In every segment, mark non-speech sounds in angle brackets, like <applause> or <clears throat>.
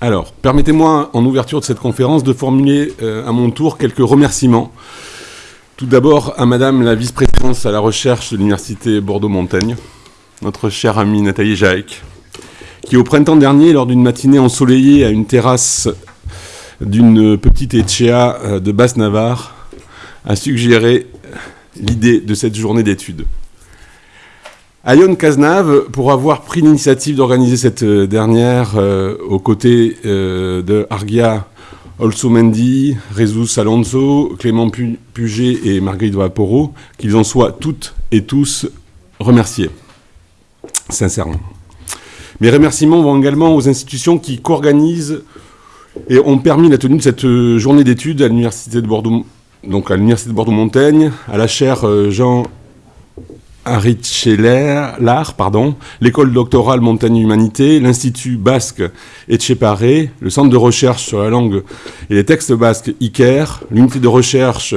Alors, permettez-moi, en ouverture de cette conférence, de formuler euh, à mon tour quelques remerciements. Tout d'abord à Madame la vice-présidente à la recherche de l'Université Bordeaux-Montaigne, notre chère amie Nathalie Jaec, qui au printemps dernier, lors d'une matinée ensoleillée à une terrasse d'une petite Etchea euh, de Basse-Navarre, a suggéré l'idée de cette journée d'études. À Yon Cazenave, pour avoir pris l'initiative d'organiser cette euh, dernière euh, aux côtés de Argia Olsomendi, Jesus Alonso, Clément Puget et Marguerite Vaporo, qu'ils en soient toutes et tous remerciés, sincèrement. Mes remerciements vont également aux institutions qui co-organisent et ont permis la tenue de cette euh, journée d'études à l'Université de Bordeaux, donc à l'Université de Bordeaux-Montaigne, à la chaire euh, Jean l'art, pardon, l'école doctorale Montagne Humanité, l'Institut basque Etcheparé, le centre de recherche sur la langue et les textes basques IKER, l'unité de recherche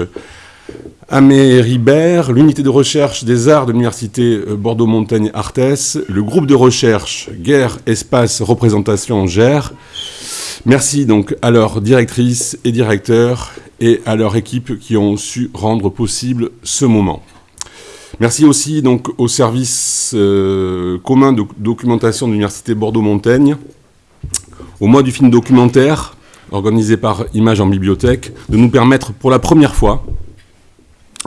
Amé Ribert, l'unité de recherche des arts de l'université euh, Bordeaux-Montaigne Artes, le groupe de recherche Guerre, Espace, Représentation GER. Merci donc à leurs directrices et directeurs et à leur équipe qui ont su rendre possible ce moment. Merci aussi donc au service euh, commun de documentation de l'université Bordeaux-Montaigne, au mois du film documentaire organisé par Images en bibliothèque, de nous permettre pour la première fois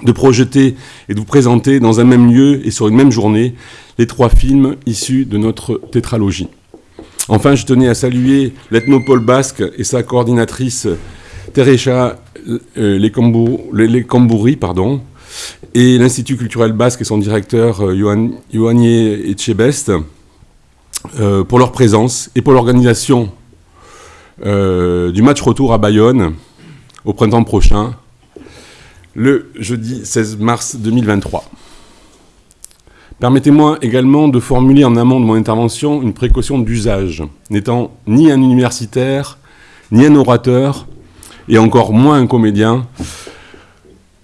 de projeter et de vous présenter dans un même lieu et sur une même journée les trois films issus de notre tétralogie. Enfin, je tenais à saluer l'ethnopole basque et sa coordinatrice Terecha euh, Lekambouri, pardon, et l'Institut culturel basque et son directeur euh, Echebest euh, pour leur présence et pour l'organisation euh, du match retour à Bayonne au printemps prochain le jeudi 16 mars 2023. Permettez-moi également de formuler en amont de mon intervention une précaution d'usage. N'étant ni un universitaire, ni un orateur, et encore moins un comédien,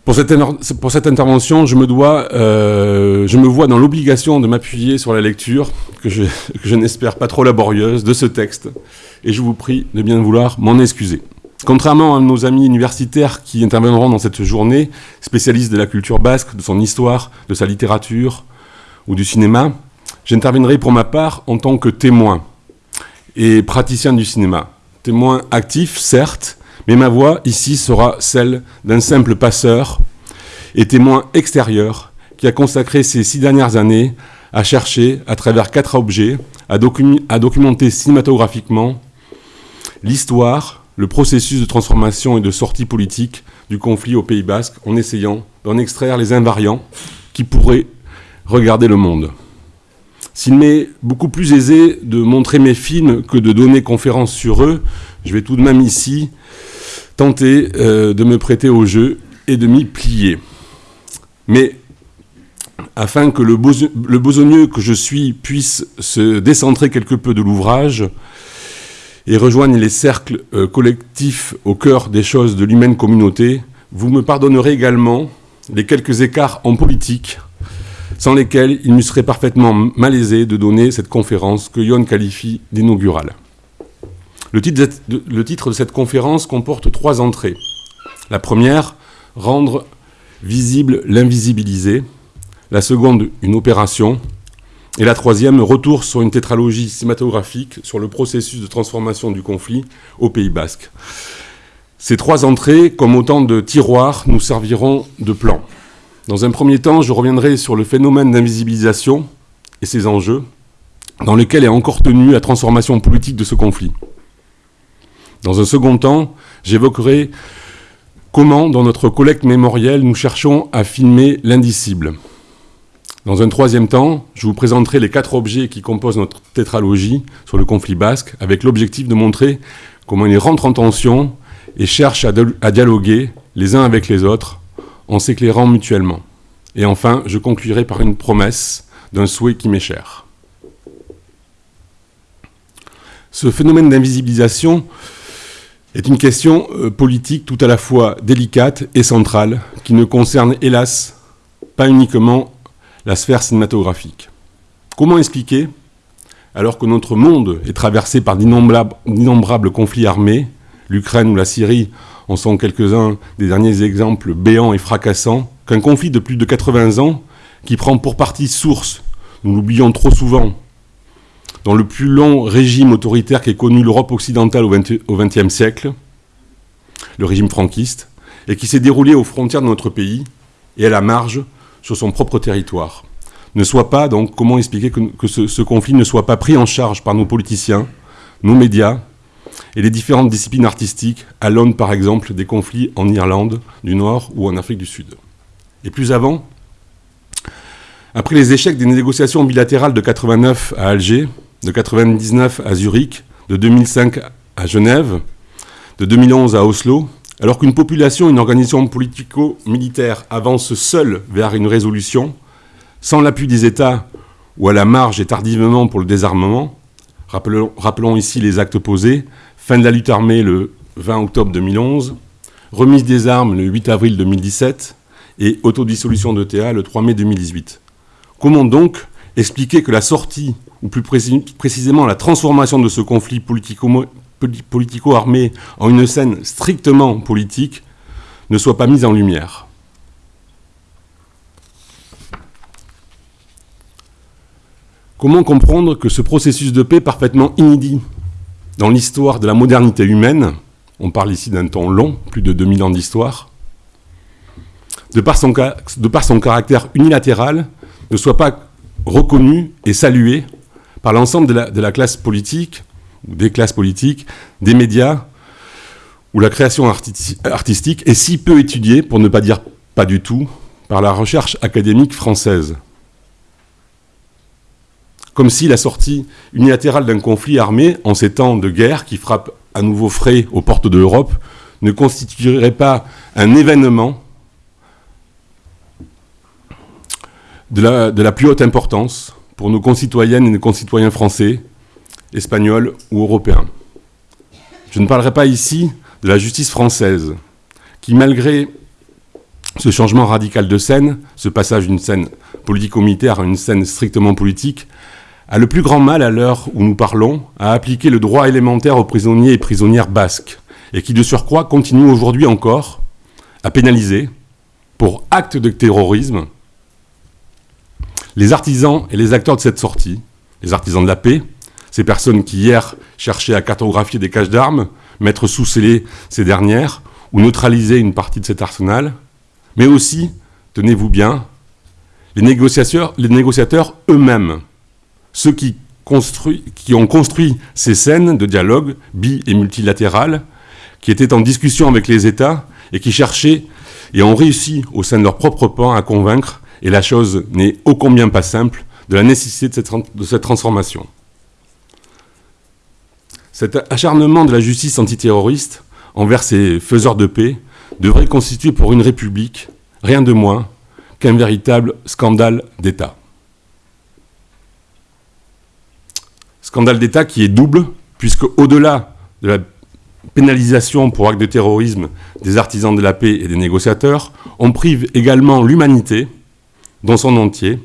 pour cette, intervention, je me, dois, euh, je me vois dans l'obligation de m'appuyer sur la lecture, que je n'espère pas trop laborieuse, de ce texte, et je vous prie de bien vouloir m'en excuser. Contrairement à nos amis universitaires qui interviendront dans cette journée, spécialistes de la culture basque, de son histoire, de sa littérature ou du cinéma, j'interviendrai pour ma part en tant que témoin et praticien du cinéma. Témoin actif, certes, mais ma voix ici sera celle d'un simple passeur et témoin extérieur qui a consacré ces six dernières années à chercher, à travers quatre objets, à, à documenter cinématographiquement l'histoire, le processus de transformation et de sortie politique du conflit au Pays Basque en essayant d'en extraire les invariants qui pourraient regarder le monde. S'il m'est beaucoup plus aisé de montrer mes films que de donner conférence sur eux, je vais tout de même ici tenter euh, de me prêter au jeu et de m'y plier. Mais afin que le, le besogneux que je suis puisse se décentrer quelque peu de l'ouvrage, et rejoignent les cercles euh, collectifs au cœur des choses de l'humaine communauté, vous me pardonnerez également les quelques écarts en politique sans lesquels il me serait parfaitement malaisé de donner cette conférence que Yon qualifie d'inaugurale. Le titre, de cette conférence comporte trois entrées. La première, rendre visible l'invisibilisé. La seconde, une opération. Et la troisième, retour sur une tétralogie cinématographique sur le processus de transformation du conflit au Pays Basque. Ces trois entrées, comme autant de tiroirs, nous serviront de plan. Dans un premier temps, je reviendrai sur le phénomène d'invisibilisation et ses enjeux, dans lequel est encore tenue la transformation politique de ce conflit. Dans un second temps, j'évoquerai comment, dans notre collecte mémorielle, nous cherchons à filmer l'indicible, dans un troisième temps, je vous présenterai les quatre objets qui composent notre tétralogie sur le conflit basque, avec l'objectif de montrer comment ils rentrent en tension et cherchent à, dialoguer les uns avec les autres en s'éclairant mutuellement. Et enfin, je conclurai par une promesse d'un souhait qui m'est cher. Ce phénomène d'invisibilisation est une question euh, politique tout à la fois délicate et centrale, qui ne concerne hélas pas uniquement la sphère cinématographique. Comment expliquer alors que notre monde est traversé par d'innombrables conflits armés, l'Ukraine ou la Syrie en sont quelques-uns des derniers exemples béants et fracassants, qu'un conflit de plus de 80 ans, qui prend pour partie source, nous l'oublions trop souvent, dans le plus long régime autoritaire qu'ait connu l'Europe occidentale au XXe siècle, le régime franquiste, et qui s'est déroulé aux frontières de notre pays et à la marge sur son propre territoire. Ne soit pas, donc, comment expliquer que, ce, conflit ne soit pas pris en charge par nos politiciens, nos médias et les différentes disciplines artistiques à l'aune, par exemple, des conflits en Irlande du Nord ou en Afrique du Sud. Et plus avant, après les échecs des négociations bilatérales de 89 à Alger, de 99 à Zurich, de 2005 à Genève, de 2011 à Oslo, alors qu'une population, une organisation politico-militaire avance seule vers une résolution, sans l'appui des États ou à la marge et tardivement pour le désarmement, rappelons, rappelons, ici les actes posés, fin de la lutte armée le 20 octobre 2011, remise des armes le 8 avril 2017 et autodissolution d'ETA le 3 mai 2018. Comment donc expliquer que la sortie, ou plus précisément la transformation de ce conflit politico-armé en une scène strictement politique, ne soit pas mise en lumière. Comment comprendre que ce processus de paix parfaitement inédit dans l'histoire de la modernité humaine, on parle ici d'un temps long, plus de 2000 ans d'histoire, de, de par son caractère unilatéral, ne soit pas reconnu et salué par l'ensemble de, la, classe politique, ou des classes politiques, des médias, ou la création artistique est si peu étudiée, pour ne pas dire pas du tout, par la recherche académique française. Comme si la sortie unilatérale d'un conflit armé, en ces temps de guerre qui frappe à nouveau frais aux portes de l'Europe, ne constituerait pas un événement de la, plus haute importance pour nos concitoyennes et nos concitoyens français, espagnols ou européens. Je ne parlerai pas ici de la justice française, qui malgré ce changement radical de scène, ce passage d'une scène politico-militaire à une scène strictement politique, a le plus grand mal à l'heure où nous parlons à appliquer le droit élémentaire aux prisonniers et prisonnières basques, et qui de surcroît continue aujourd'hui encore à pénaliser, pour acte de terrorisme, les artisans et les acteurs de cette sortie, les artisans de la paix, ces personnes qui hier cherchaient à cartographier des caches d'armes, mettre sous scellé ces dernières, ou neutraliser une partie de cet arsenal, mais aussi, tenez-vous bien, les négociateurs, les négociateurs eux-mêmes, ceux qui, qui ont construit ces scènes de dialogue bi- et multilatéral, qui étaient en discussion avec les États et qui cherchaient et ont réussi au sein de leur propre pan à convaincre et la chose n'est ô combien pas simple, de la nécessité de cette, transformation. Cet acharnement de la justice antiterroriste envers ces faiseurs de paix devrait constituer pour une république rien de moins qu'un véritable scandale d'État. Scandale d'État qui est double, puisque au-delà de la pénalisation pour acte de terrorisme des artisans de la paix et des négociateurs, on prive également l'humanité dans son entier,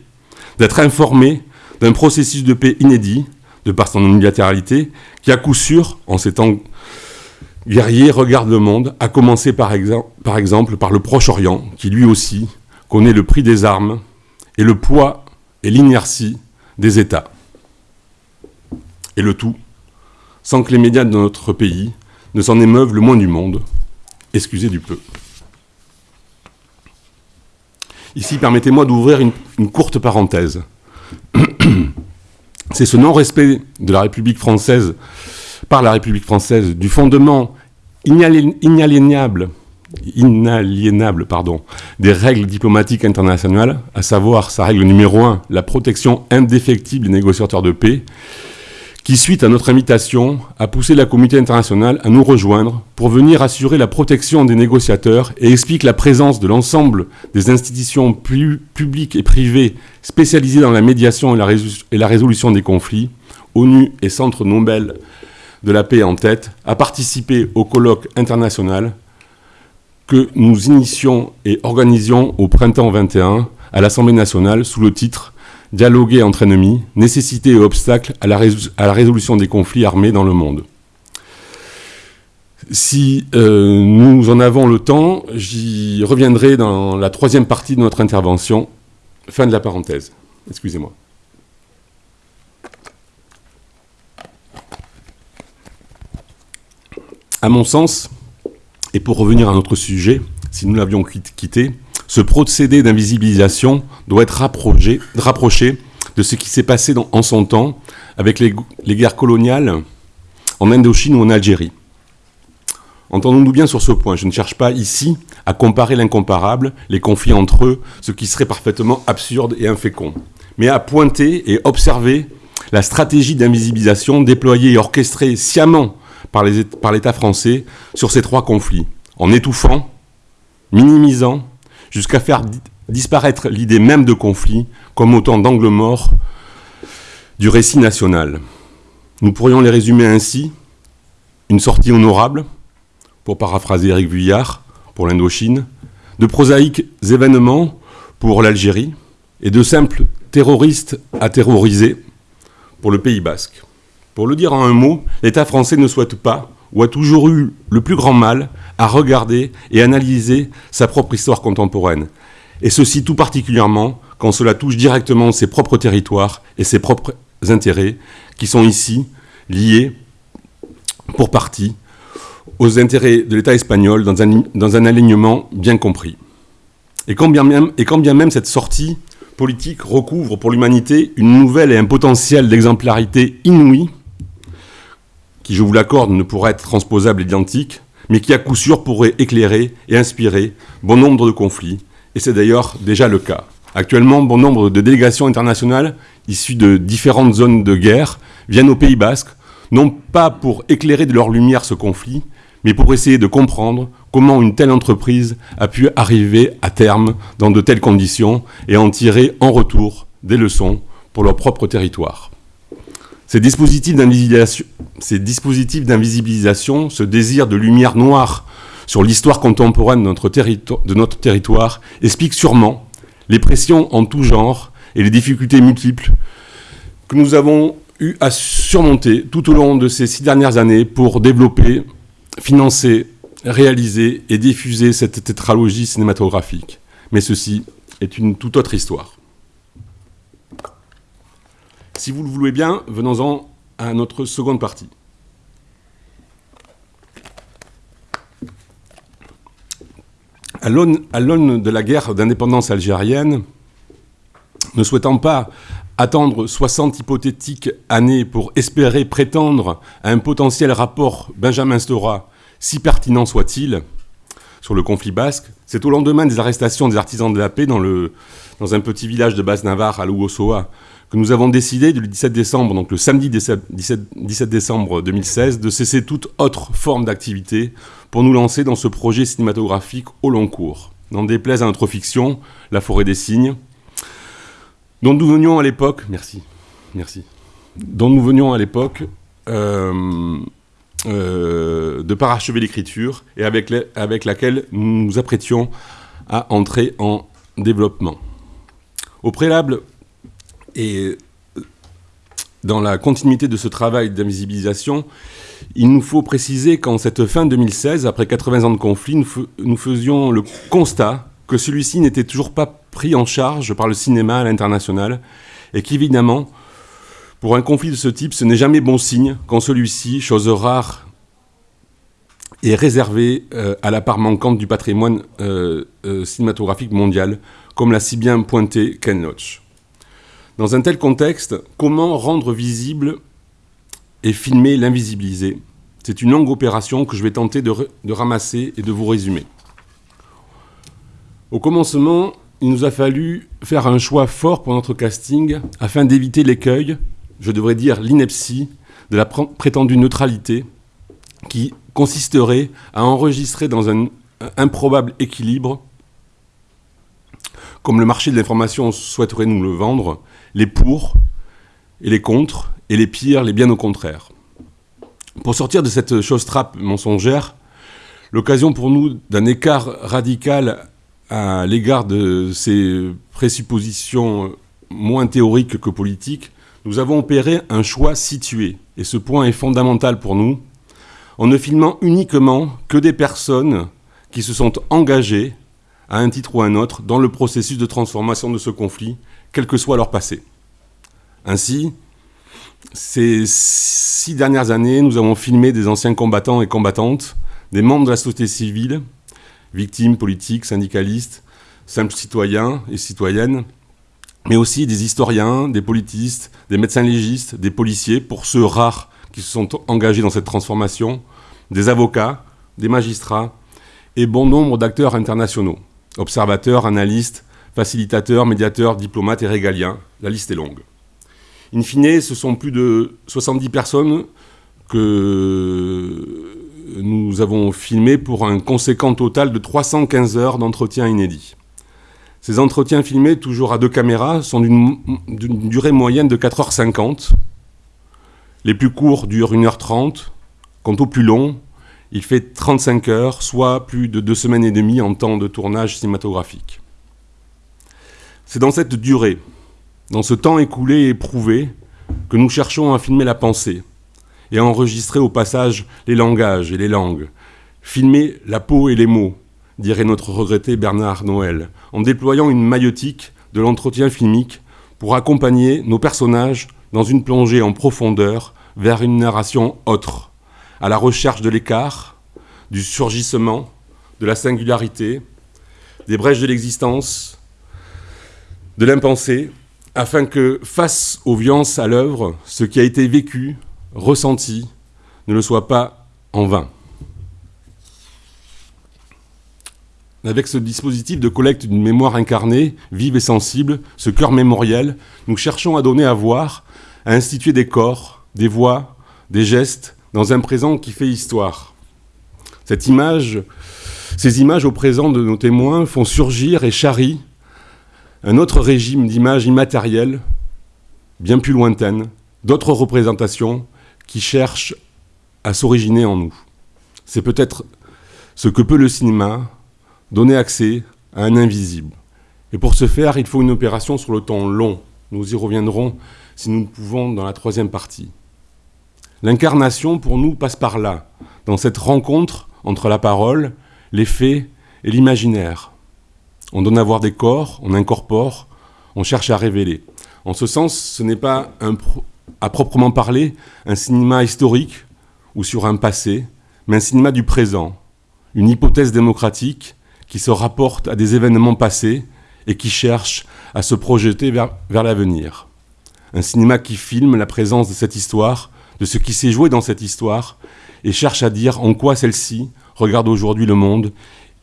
d'être informé d'un processus de paix inédit, de par son unilatéralité, qui à coup sûr, en ces temps guerriers, regarde le monde, à commencer par, par exemple par le Proche-Orient, qui lui aussi connaît le prix des armes et le poids et l'inertie des États. Et le tout, sans que les médias de notre pays ne s'en émeuvent le moins du monde, excusez du peu. Ici, permettez-moi d'ouvrir une, courte parenthèse. <clears throat> C'est ce non-respect de la République française, par la République française, du fondement inaliénable, inaliénable pardon, des règles diplomatiques internationales, à savoir sa règle numéro un, la protection indéfectible des négociateurs de paix, qui, suite à notre invitation, a poussé la communauté internationale à nous rejoindre pour venir assurer la protection des négociateurs et explique la présence de l'ensemble des institutions publiques et privées spécialisées dans la médiation et la, résolution des conflits, ONU et Centre Nobel de la paix en tête, à participer au colloque international que nous initions et organisions au printemps 21 à l'Assemblée nationale sous le titre dialoguer entre ennemis, nécessité et obstacle à la, résolution des conflits armés dans le monde. Si euh, nous en avons le temps, j'y reviendrai dans la troisième partie de notre intervention. Fin de la parenthèse. Excusez-moi. À mon sens, et pour revenir à notre sujet, si nous l'avions quitté, ce procédé d'invisibilisation doit être rapproché, de ce qui s'est passé en son temps avec les, les guerres coloniales en Indochine ou en Algérie. Entendons-nous bien sur ce point, je ne cherche pas ici à comparer l'incomparable, les conflits entre eux, ce qui serait parfaitement absurde et infécond, mais à pointer et observer la stratégie d'invisibilisation déployée et orchestrée sciemment par l'État français sur ces trois conflits, en étouffant, minimisant, jusqu'à faire disparaître l'idée même de conflit comme autant d'angles morts du récit national. Nous pourrions les résumer ainsi, une sortie honorable, pour paraphraser Eric Vuillard, pour l'Indochine, de prosaïques événements pour l'Algérie, et de simples terroristes à terroriser pour le Pays basque. Pour le dire en un mot, l'État français ne souhaite pas, ou a toujours eu le plus grand mal, à regarder et analyser sa propre histoire contemporaine. Et ceci tout particulièrement quand cela touche directement ses propres territoires et ses propres intérêts, qui sont ici liés, pour partie, aux intérêts de l'État espagnol dans un, alignement bien compris. Et quand bien, même, et quand bien même cette sortie politique recouvre pour l'humanité une nouvelle et un potentiel d'exemplarité inouïe, je vous l'accorde, ne pourra être transposable et identique, mais qui à coup sûr pourrait éclairer et inspirer bon nombre de conflits, et c'est d'ailleurs déjà le cas. Actuellement, bon nombre de délégations internationales issues de différentes zones de guerre viennent au Pays Basque, non pas pour éclairer de leur lumière ce conflit, mais pour essayer de comprendre comment une telle entreprise a pu arriver à terme dans de telles conditions et en tirer en retour des leçons pour leur propre territoire. Ces dispositifs d'invisibilisation, ce désir de lumière noire sur l'histoire contemporaine de notre, territoire expliquent sûrement les pressions en tout genre et les difficultés multiples que nous avons eu à surmonter tout au long de ces six dernières années pour développer, financer, réaliser et diffuser cette tétralogie cinématographique. Mais ceci est une toute autre histoire. Si vous le voulez bien, venons-en à notre seconde partie. À l'aune de la guerre d'indépendance algérienne, ne souhaitant pas attendre 60 hypothétiques années pour espérer prétendre à un potentiel rapport Benjamin Stora, si pertinent soit-il, sur le conflit basque, c'est au lendemain des arrestations des artisans de la paix dans, le, dans un petit village de Basse-Navarre à Louossoa que nous avons décidé le 17 décembre, donc le samedi 17, 17 décembre 2016, de cesser toute autre forme d'activité pour nous lancer dans ce projet cinématographique au long cours. N'en déplaise à notre fiction, La forêt des cygnes, dont nous venions à l'époque, merci, merci, dont nous venions à l'époque euh, de parachever l'écriture et avec, laquelle nous nous apprêtions à entrer en développement. Au préalable et euh, dans la continuité de ce travail d'invisibilisation, il nous faut préciser qu'en cette fin 2016, après 80 ans de conflit, nous, faisions le constat que celui-ci n'était toujours pas pris en charge par le cinéma à l'international et qu'évidemment, pour un conflit de ce type, ce n'est jamais bon signe quand celui-ci, chose rare, est réservé euh, à la part manquante du patrimoine euh, cinématographique mondial, comme l'a si bien pointé Ken Loach. Dans un tel contexte, comment rendre visible et filmer l'invisibiliser C'est une longue opération que je vais tenter de, ramasser et de vous résumer. Au commencement, il nous a fallu faire un choix fort pour notre casting afin d'éviter l'écueil, je devrais dire l'ineptie, de la prétendue neutralité qui consisterait à enregistrer dans un improbable équilibre, comme le marché de l'information souhaiterait nous le vendre, les pour et les contre, et les pires, les bien au contraire. Pour sortir de cette chose trappe mensongère, l'occasion pour nous d'un écart radical à l'égard de ces présuppositions moins théorique que politique, nous avons opéré un choix situé, et ce point est fondamental pour nous, en ne filmant uniquement que des personnes qui se sont engagées, à un titre ou à un autre, dans le processus de transformation de ce conflit, quel que soit leur passé. Ainsi, ces six dernières années, nous avons filmé des anciens combattants et combattantes, des membres de la société civile, victimes politiques, syndicalistes, simples citoyens et citoyennes, mais aussi des historiens, des politistes, des médecins légistes, des policiers, pour ceux rares qui se sont engagés dans cette transformation, des avocats, des magistrats et bon nombre d'acteurs internationaux, observateurs, analystes, facilitateurs, médiateurs, diplomates et régaliens. La liste est longue. In fine, ce sont plus de 70 personnes que nous avons filmées pour un conséquent total de 315 heures d'entretien inédits. Ces entretiens filmés, toujours à deux caméras, sont d'une durée moyenne de 4h50. Les plus courts durent 1h30. Quant aux plus longs, il fait 35 heures, soit plus de deux semaines et demie en temps de tournage cinématographique. C'est dans cette durée, dans ce temps écoulé et éprouvé, que nous cherchons à filmer la pensée et à enregistrer au passage les langages et les langues, filmer la peau et les mots, dirait notre regretté Bernard Noël, en déployant une maïotique de l'entretien filmique pour accompagner nos personnages dans une plongée en profondeur vers une narration autre, à la recherche de l'écart, du surgissement, de la singularité, des brèches de l'existence, de l'impensé, afin que, face aux violences à l'œuvre, ce qui a été vécu, ressenti, ne le soit pas en vain. Avec ce dispositif de collecte d'une mémoire incarnée, vive et sensible, ce cœur mémoriel, nous cherchons à donner à voir, à instituer des corps, des voix, des gestes, dans un présent qui fait histoire. Cette ces images au présent de nos témoins font surgir et charrient un autre régime d'images immatérielles, bien plus lointaines, d'autres représentations qui cherchent à s'originer en nous. C'est peut-être ce que peut le cinéma, donner accès à un invisible. Et pour ce faire, il faut une opération sur le temps long. Nous y reviendrons si nous le pouvons dans la troisième partie. L'incarnation, pour nous, passe par là, dans cette rencontre entre la parole, les faits et l'imaginaire. On donne à voir des corps, on incorpore, on cherche à révéler. En ce sens, ce n'est pas à proprement parler un cinéma historique ou sur un passé, mais un cinéma du présent, une hypothèse démocratique qui se rapporte à des événements passés et qui cherche à se projeter vers, vers l'avenir. Un cinéma qui filme la présence de cette histoire, de ce qui s'est joué dans cette histoire, et cherche à dire en quoi celle-ci regarde aujourd'hui le monde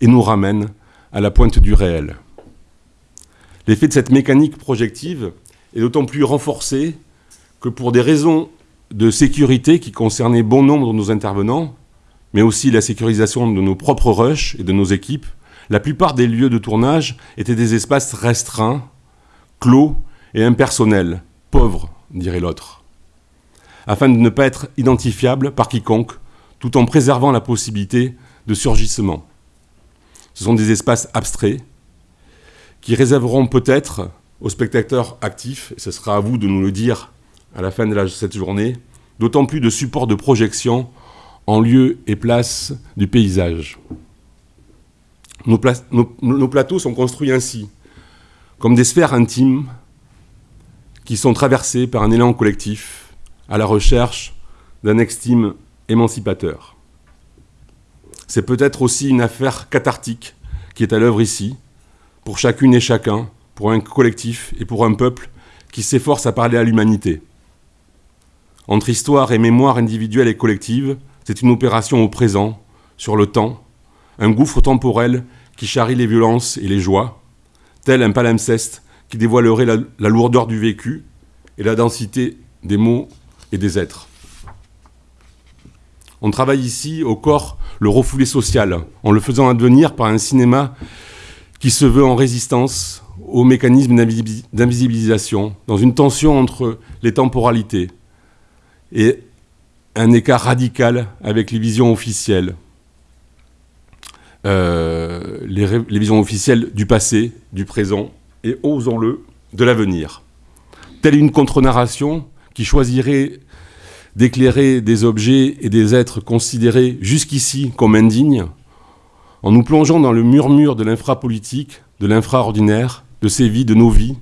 et nous ramène à la pointe du réel. L'effet de cette mécanique projective est d'autant plus renforcé que pour des raisons de sécurité qui concernaient bon nombre de nos intervenants, mais aussi la sécurisation de nos propres rushs et de nos équipes, la plupart des lieux de tournage étaient des espaces restreints, clos et impersonnels, pauvres, dirait l'autre, afin de ne pas être identifiables par quiconque, tout en préservant la possibilité de surgissement. Ce sont des espaces abstraits qui réserveront peut-être aux spectateurs actifs, et ce sera à vous de nous le dire à la fin de cette journée, d'autant plus de supports de projection en lieu et place du paysage. Nos, plateaux sont construits ainsi, comme des sphères intimes qui sont traversées par un élan collectif à la recherche d'un estime émancipateur. C'est peut-être aussi une affaire cathartique qui est à l'œuvre ici, pour chacune et chacun, pour un collectif et pour un peuple qui s'efforce à parler à l'humanité. Entre histoire et mémoire individuelle et collective, c'est une opération au présent, sur le temps, un gouffre temporel qui charrie les violences et les joies, tel un palimpseste qui dévoilerait la, la lourdeur du vécu et la densité des mots et des êtres. On travaille ici au corps le refoulé social, en le faisant advenir par un cinéma qui se veut en résistance aux mécanismes d'invisibilisation, dans une tension entre les temporalités et un écart radical avec les visions officielles, euh, les, visions officielles du passé, du présent et, osons-le, de l'avenir. telle une contre-narration qui choisirait d'éclairer des objets et des êtres considérés jusqu'ici comme indignes, en nous plongeant dans le murmure de l'infrapolitique, de l'infraordinaire, de ces vies, de nos vies,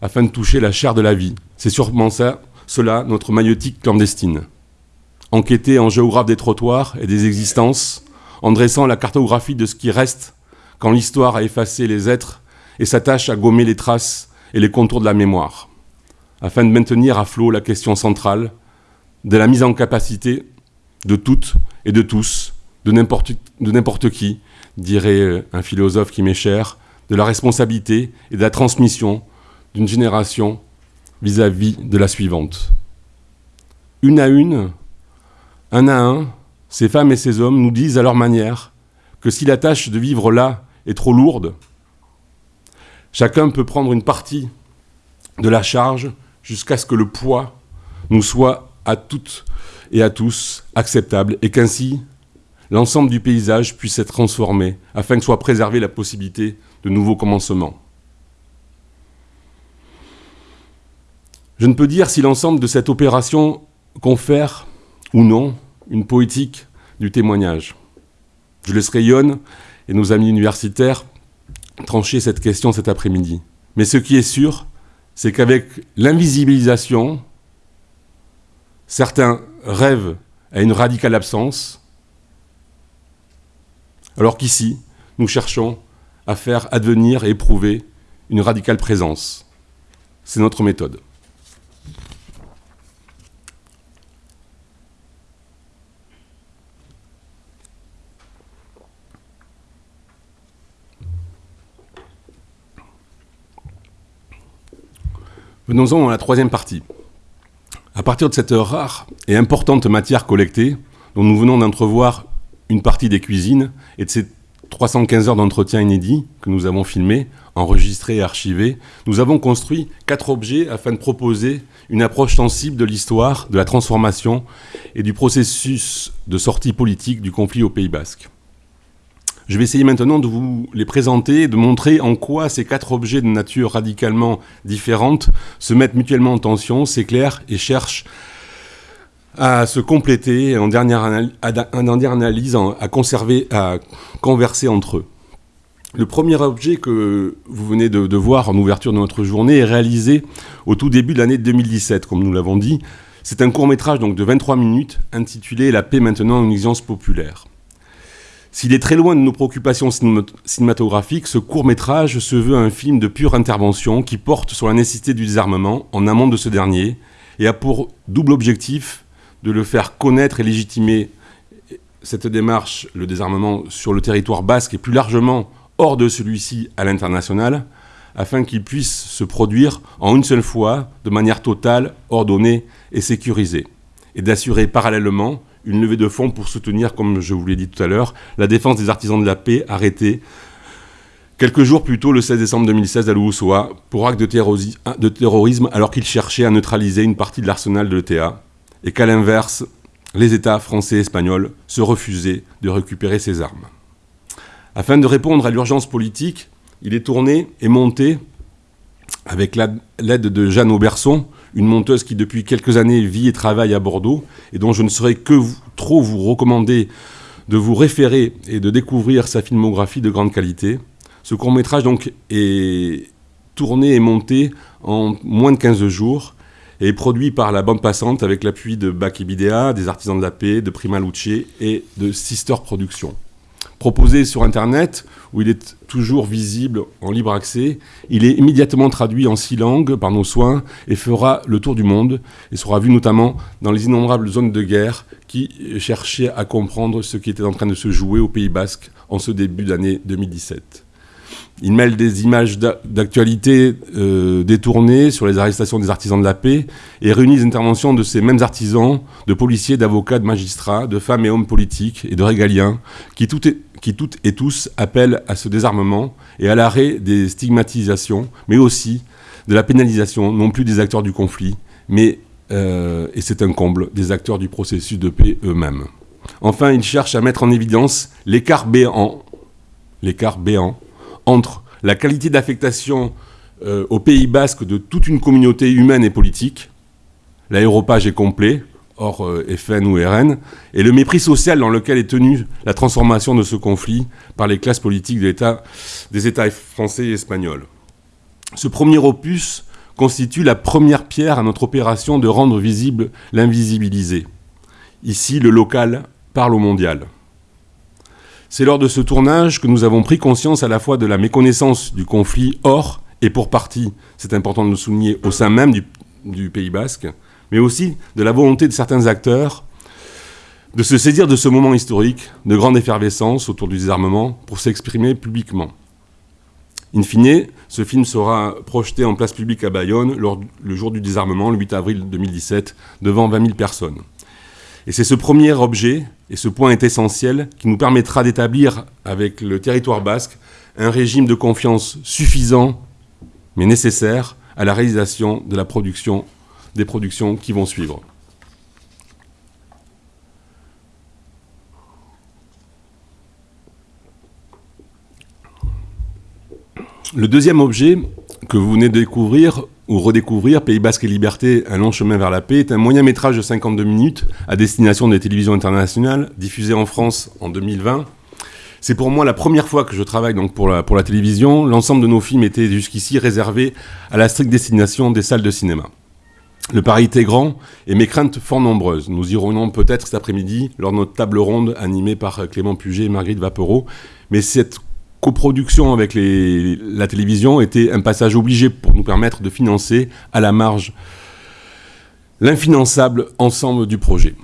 afin de toucher la chair de la vie. C'est sûrement ça, cela, notre maïotique clandestine. Enquêter en géographe des trottoirs et des existences, en dressant la cartographie de ce qui reste quand l'histoire a effacé les êtres et s'attache à gommer les traces et les contours de la mémoire, afin de maintenir à flot la question centrale de la mise en capacité de toutes et de tous, de n'importe qui, dirait un philosophe qui m'est cher, de la responsabilité et de la transmission d'une génération vis-à-vis de la suivante. Une à une, un à un, ces femmes et ces hommes nous disent à leur manière que si la tâche de vivre là est trop lourde, chacun peut prendre une partie de la charge jusqu'à ce que le poids nous soit à toutes et à tous acceptable et qu'ainsi l'ensemble du paysage puisse être transformé afin que soit préservée la possibilité de nouveaux commencements. Je ne peux dire si l'ensemble de cette opération confère ou non une poétique du témoignage. Je laisserai Yon et nos amis universitaires trancher cette question cet après-midi. Mais ce qui est sûr, c'est qu'avec l'invisibilisation, certains rêvent à une radicale absence, alors qu'ici, nous cherchons à faire advenir et éprouver une radicale présence. C'est notre méthode. Venons-en à la troisième partie. À partir de cette rare et importante matière collectée, dont nous venons d'entrevoir une partie des cuisines, et de ces 315 heures d'entretien inédits que nous avons filmés, enregistrés et archivés, nous avons construit quatre objets afin de proposer une approche sensible de l'histoire, de la transformation et du processus de sortie politique du conflit au Pays Basque. Je vais essayer maintenant de vous les présenter, de montrer en quoi ces quatre objets de nature radicalement différente se mettent mutuellement en tension, s'éclairent et cherchent à se compléter en dernière, analyse, à conserver, à converser entre eux. Le premier objet que vous venez de, voir en ouverture de notre journée est réalisé au tout début de l'année 2017, comme nous l'avons dit. C'est un court métrage de 23 minutes intitulé La paix maintenant une exigence populaire. S'il est très loin de nos préoccupations cinématographiques, ce court-métrage se veut un film de pure intervention qui porte sur la nécessité du désarmement en amont de ce dernier et a pour double objectif de le faire connaître et légitimer cette démarche, le désarmement sur le territoire basque et plus largement hors de celui-ci à l'international, afin qu'il puisse se produire en une seule fois, de manière totale, ordonnée et sécurisée, et d'assurer parallèlement une levée de fonds pour soutenir, comme je vous l'ai dit tout à l'heure, la défense des artisans de la paix arrêtés quelques jours plus tôt, le 16 décembre 2016, à Louvoussoa, pour acte de, terrorisme alors qu'ils cherchaient à neutraliser une partie de l'arsenal de l'ETA, et qu'à l'inverse, les États français et espagnols se refusaient de récupérer ces armes. Afin de répondre à l'urgence politique, il est tourné et monté, avec l'aide de Jeanne Auberson, une monteuse qui depuis quelques années vit et travaille à Bordeaux et dont je ne saurais que trop vous recommander de vous référer et de découvrir sa filmographie de grande qualité. Ce court métrage est tourné et monté en moins de 15 jours et produit par la bande passante avec l'appui de Baki Bidea, des Artisans de la Paix, de Prima Luce et de Sister Productions proposé sur Internet, où il est toujours visible en libre accès. Il est immédiatement traduit en six langues par nos soins et fera le tour du monde et sera vu notamment dans les innombrables zones de guerre qui cherchaient à comprendre ce qui était en train de se jouer au Pays Basque en ce début d'année 2017. Il mêle des images d'actualité euh, détournées sur les arrestations des artisans de la paix et réunit les interventions de ces mêmes artisans, de policiers, d'avocats, de magistrats, de femmes et hommes politiques et de régaliens qui, qui toutes et tous appellent à ce désarmement et à l'arrêt des stigmatisations, mais aussi de la pénalisation, non plus des acteurs du conflit, mais, euh, et c'est un comble, des acteurs du processus de paix eux-mêmes. Enfin, il cherche à mettre en évidence l'écart béant, béant entre la qualité d'affectation euh, au Pays Basque de toute une communauté humaine et politique. L'aéropage est complet, hors euh, FN ou RN, et le mépris social dans lequel est tenue la transformation de ce conflit par les classes politiques des États français et espagnols. Ce premier opus constitue la première pierre à notre opération de rendre visible l'invisibilisé. Ici, le local parle au mondial. C'est lors de ce tournage que nous avons pris conscience à la fois de la méconnaissance du conflit hors et pour partie, c'est important de le souligner, au sein même du, Pays basque, mais aussi de la volonté de certains acteurs de se saisir de ce moment historique de grande effervescence autour du désarmement pour s'exprimer publiquement. In fine, ce film sera projeté en place publique à Bayonne le jour du désarmement, le 8 avril 2017, devant 20 000 personnes. Et c'est ce premier objet, et ce point est essentiel, qui nous permettra d'établir avec le territoire basque un régime de confiance suffisant, mais nécessaire, à la réalisation de la production, des productions qui vont suivre. Le deuxième objet que vous venez de découvrir ou redécouvrir, Pays Basque et Liberté, un long chemin vers la paix, est un moyen métrage de 52 minutes à destination des télévisions internationales, diffusé en France en 2020. C'est pour moi la première fois que je travaille donc pour, la, pour la télévision. L'ensemble de nos films était jusqu'ici réservé à la stricte destination des salles de cinéma. Le pari était grand et mes craintes fort nombreuses. Nous irons peut-être cet après-midi lors de notre table ronde animée par Clément Puget et Marguerite Vapereau. Mais cette coproduction avec la télévision était un passage obligé pour nous permettre de financer à la marge l'infinançable ensemble du projet.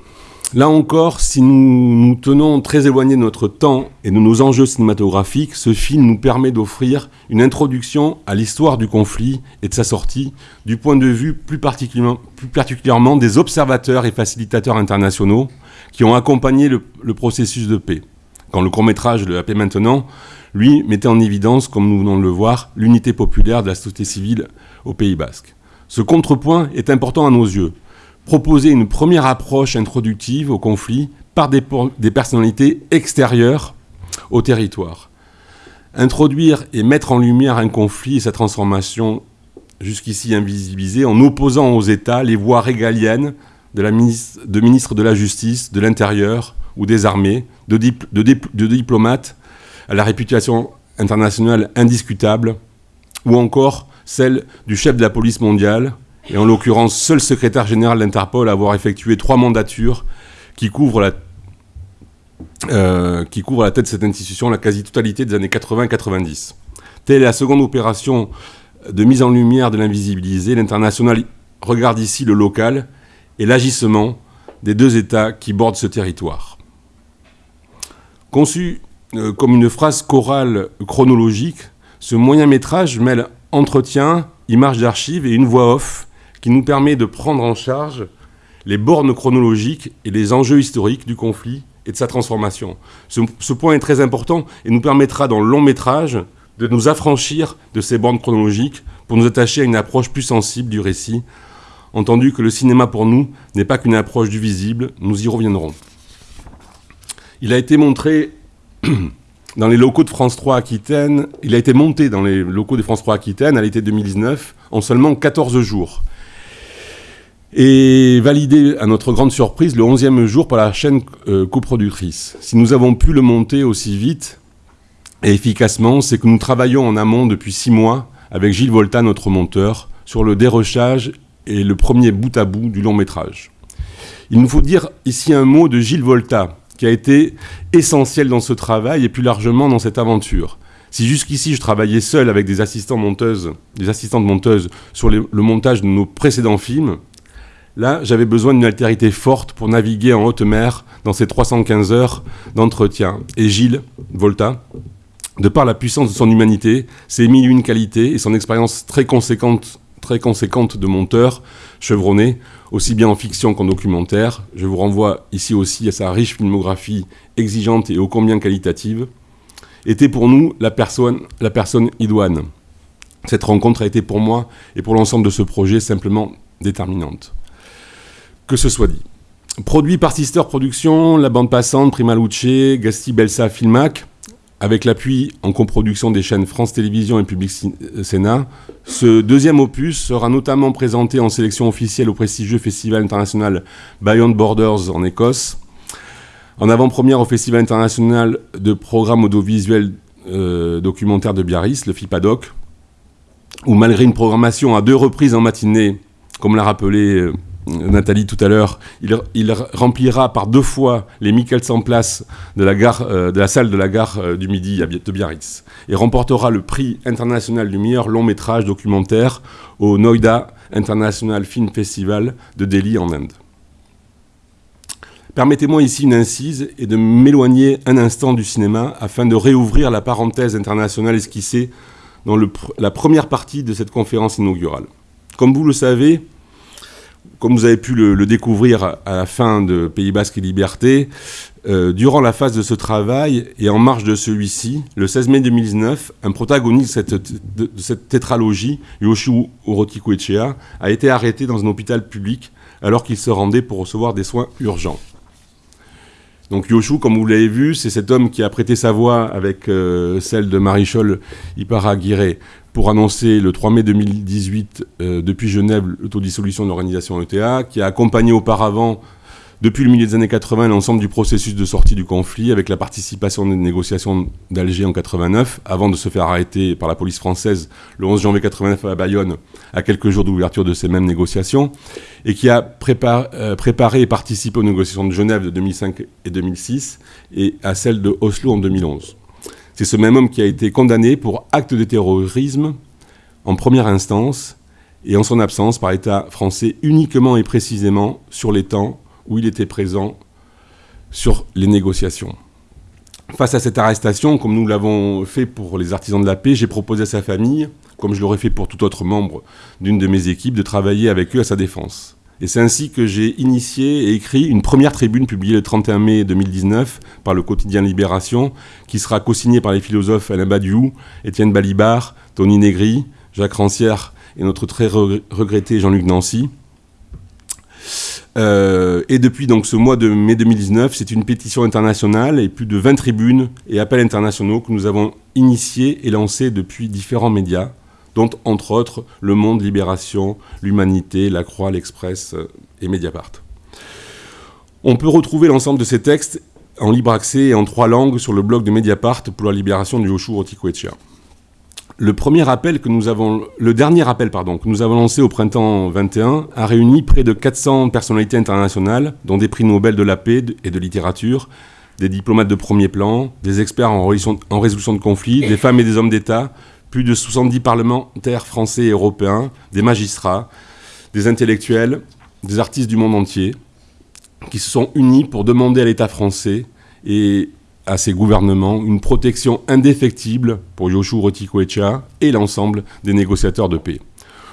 Là encore, si nous nous tenons très éloignés de notre temps et de nos enjeux cinématographiques, ce film nous permet d'offrir une introduction à l'histoire du conflit et de sa sortie du point de vue plus particulièrement, des observateurs et facilitateurs internationaux qui ont accompagné le, le processus de paix. Quand le court-métrage de La paix maintenant lui mettait en évidence, comme nous venons de le voir, l'unité populaire de la société civile au Pays basque. Ce contrepoint est important à nos yeux. Proposer une première approche introductive au conflit par des, personnalités extérieures au territoire. Introduire et mettre en lumière un conflit et sa transformation jusqu'ici invisibilisée en opposant aux États les voies régaliennes de, la ministre, de la Justice, de l'Intérieur ou des armées, de diplomates à la réputation internationale indiscutable, ou encore celle du chef de la police mondiale, et en l'occurrence seul secrétaire général d'Interpol à avoir effectué trois mandatures qui couvrent la, euh, qui couvrent la tête de cette institution la quasi-totalité des années 80-90. Telle est la seconde opération de mise en lumière de l'invisibilisé. L'international regarde ici le local et l'agissement des deux États qui bordent ce territoire. Conçu euh, comme une phrase chorale chronologique, ce moyen métrage mêle entretien, images d'archives et une voix off qui nous permet de prendre en charge les bornes chronologiques et les enjeux historiques du conflit et de sa transformation. Ce, point est très important et nous permettra dans le long métrage de nous affranchir de ces bornes chronologiques pour nous attacher à une approche plus sensible du récit, entendu que le cinéma pour nous n'est pas qu'une approche du visible, nous y reviendrons. Il a été montré <clears throat> dans les locaux de France 3 Aquitaine, il a été monté dans les locaux de France 3 Aquitaine à l'été 2019 en seulement 14 jours. Et validé à notre grande surprise le 11e jour par la chaîne euh, coproductrice. Si nous avons pu le monter aussi vite et efficacement, c'est que nous travaillons en amont depuis six mois avec Gilles Volta, notre monteur, sur le dérochage et le premier bout à bout du long métrage. Il nous faut dire ici un mot de Gilles Volta, qui a été essentiel dans ce travail et plus largement dans cette aventure. Si jusqu'ici je travaillais seul avec des assistants monteuses, des assistantes monteuses sur le montage de nos précédents films, là j'avais besoin d'une altérité forte pour naviguer en haute mer dans ces 315 heures d'entretien. Et Gilles Volta, de par la puissance de son humanité, ses mille une qualités et son expérience très conséquente, très conséquente de monteur chevronné, aussi bien en fiction qu'en documentaire. Je vous renvoie ici aussi à sa riche filmographie exigeante et ô combien qualitative, était pour nous la personne, la personne idoine. Cette rencontre a été pour moi et pour l'ensemble de ce projet simplement déterminante. Que ce soit dit. Produit par Sister Productions, La Bande Passante, Prima Luce, Gasti Belsa Filmac, avec l'appui en coproduction des chaînes France Télévisions et Public Sénat. Ce deuxième opus sera notamment présenté en sélection officielle au prestigieux Festival international Beyond Borders en Écosse, en avant-première au Festival international de programmes audiovisuels euh, documentaires de Biarritz, le FIPADOC, où malgré une programmation à deux reprises en matinée, comme l'a rappelé euh, Nathalie tout à l'heure, il, remplira par deux fois les 1400 places de la, gare, euh, de la salle de la gare euh, du Midi de Biarritz et remportera le prix international du meilleur long métrage documentaire au Noida International Film Festival de Delhi en Inde. Permettez-moi ici une incise et de m'éloigner un instant du cinéma afin de réouvrir la parenthèse internationale esquissée dans la première partie de cette conférence inaugurale. Comme vous le savez, comme vous avez pu le, découvrir à la fin de Pays Basque et Liberté, euh, durant la phase de ce travail et en marge de celui-ci, le 16 mai 2019, un protagoniste de cette, tétralogie, Yoshi Orotiku Echea, a été arrêté dans un hôpital public alors qu'il se rendait pour recevoir des soins urgents. Donc Yoshu, comme vous l'avez vu, c'est cet homme qui a prêté sa voix avec euh, celle de Marichol Iparaguirre pour annoncer le 3 mai 2018 euh, depuis Genève l'autodissolution de l'organisation ETA, qui a accompagné auparavant depuis le milieu des années 80 l'ensemble du processus de sortie du conflit avec la participation des négociations d'Alger en 89 avant de se faire arrêter par la police française le 11 janvier 89 à Bayonne à quelques jours d'ouverture de ces mêmes négociations et qui a euh, préparé et participé aux négociations de Genève de 2005 et 2006 et à celles de Oslo en 2011. C'est ce même homme qui a été condamné pour acte de terrorisme en première instance et en son absence par l'État français uniquement et précisément sur les temps où il était présent sur les négociations. Face à cette arrestation, comme nous l'avons fait pour les artisans de la paix, j'ai proposé à sa famille, comme je l'aurais fait pour tout autre membre d'une de mes équipes, de travailler avec eux à sa défense. Et c'est ainsi que j'ai initié et écrit une première tribune publiée le 31 mai 2019 par le quotidien Libération, qui sera co-signée par les philosophes Alain Badiou, Étienne Balibar, Tony Negri, Jacques Rancière et notre très regretté Jean-Luc Nancy. Euh, et depuis donc ce mois de mai 2019, c'est une pétition internationale et plus de 20 tribunes et appels internationaux que nous avons initiés et lancés depuis différents médias, dont entre autres Le Monde, Libération, L'Humanité, La Croix, L'Express euh, et Mediapart. On peut retrouver l'ensemble de ces textes en libre accès et en trois langues sur le blog de Mediapart pour la libération du Yoshua Otikoetchea le dernier appel que nous avons lancé au printemps 21 a réuni près de 400 personnalités internationales, dont des prix Nobel de la paix et de littérature, des diplomates de premier plan, des experts en résolution, de conflits, des femmes et des hommes d'État, plus de 70 parlementaires français et européens, des magistrats, des intellectuels, des artistes du monde entier, qui se sont unis pour demander à l'État français et à ses gouvernements une protection indéfectible pour Yoshua Rotikoecha et l'ensemble des négociateurs de paix.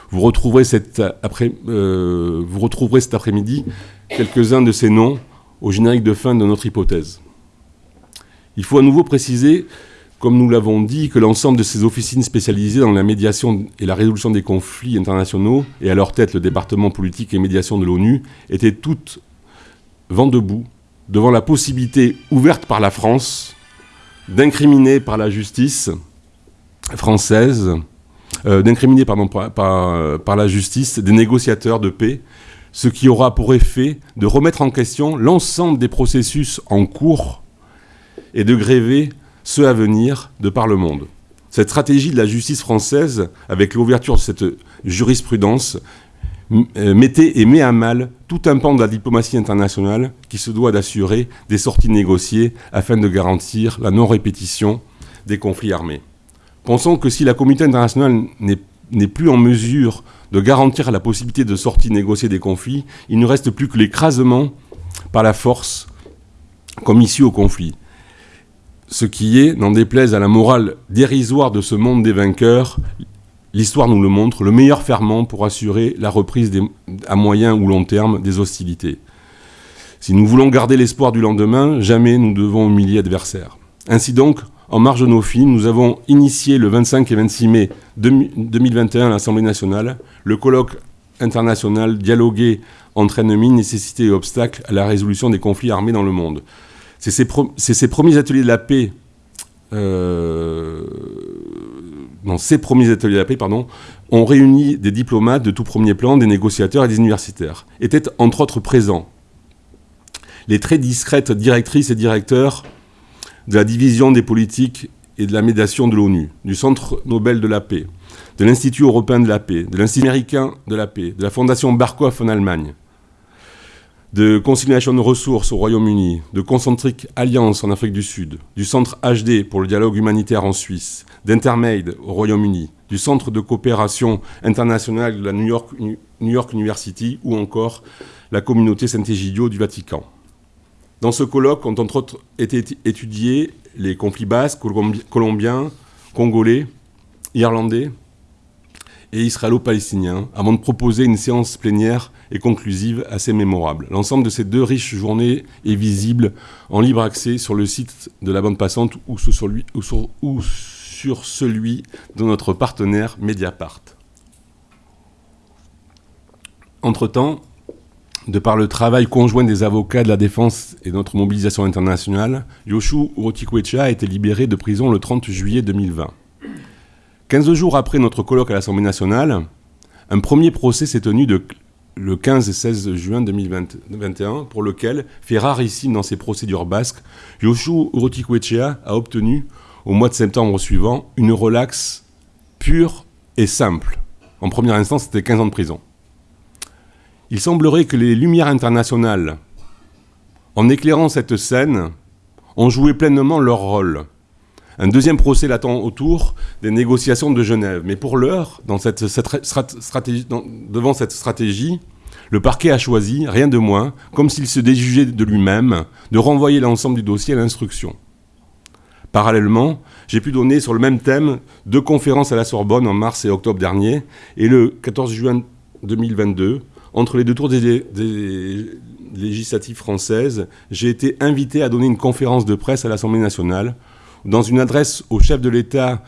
Vous retrouverez, cet après, euh, vous retrouverez cet après-midi quelques-uns de ces noms au générique de fin de notre hypothèse. Il faut à nouveau préciser, comme nous l'avons dit, que l'ensemble de ces officines spécialisées dans la médiation et la résolution des conflits internationaux, et à leur tête le département politique et médiation de l'ONU, étaient toutes vent debout devant la possibilité ouverte par la France d'incriminer par la justice française, euh, d'incriminer pardon, par, la justice des négociateurs de paix, ce qui aura pour effet de remettre en question l'ensemble des processus en cours et de gréver ceux à venir de par le monde. Cette stratégie de la justice française, avec l'ouverture de cette jurisprudence, euh, mettait et met à mal tout un pan de la diplomatie internationale qui se doit d'assurer des sorties négociées afin de garantir la non-répétition des conflits armés. Pensons que si la communauté internationale n'est plus en mesure de garantir la possibilité de sorties négociées des conflits, il ne reste plus que l'écrasement par la force comme issue au conflit. Ce qui est, n'en déplaise à la morale dérisoire de ce monde des vainqueurs, l'histoire nous le montre, le meilleur ferment pour assurer la reprise à moyen ou long terme des hostilités. Si nous voulons garder l'espoir du lendemain, jamais nous devons humilier l'adversaire. Ainsi donc, en marge de nos films, nous avons initié le 25 et 26 mai 2021 à l'Assemblée nationale le colloque international Dialoguer entre ennemis, nécessité et obstacles à la résolution des conflits armés dans le monde. C'est ces, ces premiers ateliers de la paix euh, dans ces premiers ateliers de la paix, pardon, ont réuni des diplomates de tout premier plan, des négociateurs et des universitaires. Étaient entre autres présents les très discrètes directrices et directeurs de la division des politiques et de la médiation de l'ONU, du Centre Nobel de la paix, de l'Institut européen de la paix, de l'Institut américain de la paix, de la Fondation Barkov en Allemagne, de Conciliation Ressources au Royaume-Uni, de Concentric Alliance en Afrique du Sud, du Centre HD pour le dialogue humanitaire en Suisse, d'Intermade au Royaume-Uni, du Centre de coopération internationale de la New York, New York University ou encore la communauté Saint-Égidio du Vatican. Dans ce colloque ont entre autres été étudiés les conflits basques, colombiens, congolais, irlandais et israélo-palestiniens, avant de proposer une séance plénière et conclusive assez mémorable. L'ensemble de ces deux riches journées est visible en libre accès sur le site de la bande passante ou sur, celui, de notre partenaire Mediapart. Entre-temps, de par le travail conjoint des avocats de la défense et notre mobilisation internationale, Yoshu Urotikwecha a été libéré de prison le 30 juillet 2020. 15 jours après notre colloque à l'Assemblée nationale, un premier procès s'est tenu le 15 et 16 juin 2021, pour lequel, fait rarissime dans ses procédures basques, Yoshu Urotikwechea a obtenu, au mois de septembre suivant, une relaxe pure et simple. En première instance, c'était 15 ans de prison. Il semblerait que les lumières internationales, en éclairant cette scène, ont joué pleinement leur rôle. Un deuxième procès l'attend autour des négociations de Genève. Mais pour l'heure, devant cette stratégie, le parquet a choisi, rien de moins, comme s'il se déjugeait de lui-même, de renvoyer l'ensemble du dossier à l'instruction. Parallèlement, j'ai pu donner sur le même thème deux conférences à la Sorbonne en mars et octobre dernier, et le 14 juin 2022, entre les deux tours des, des législatives françaises, j'ai été invité à donner une conférence de presse à l'Assemblée nationale dans une adresse au chef de l'État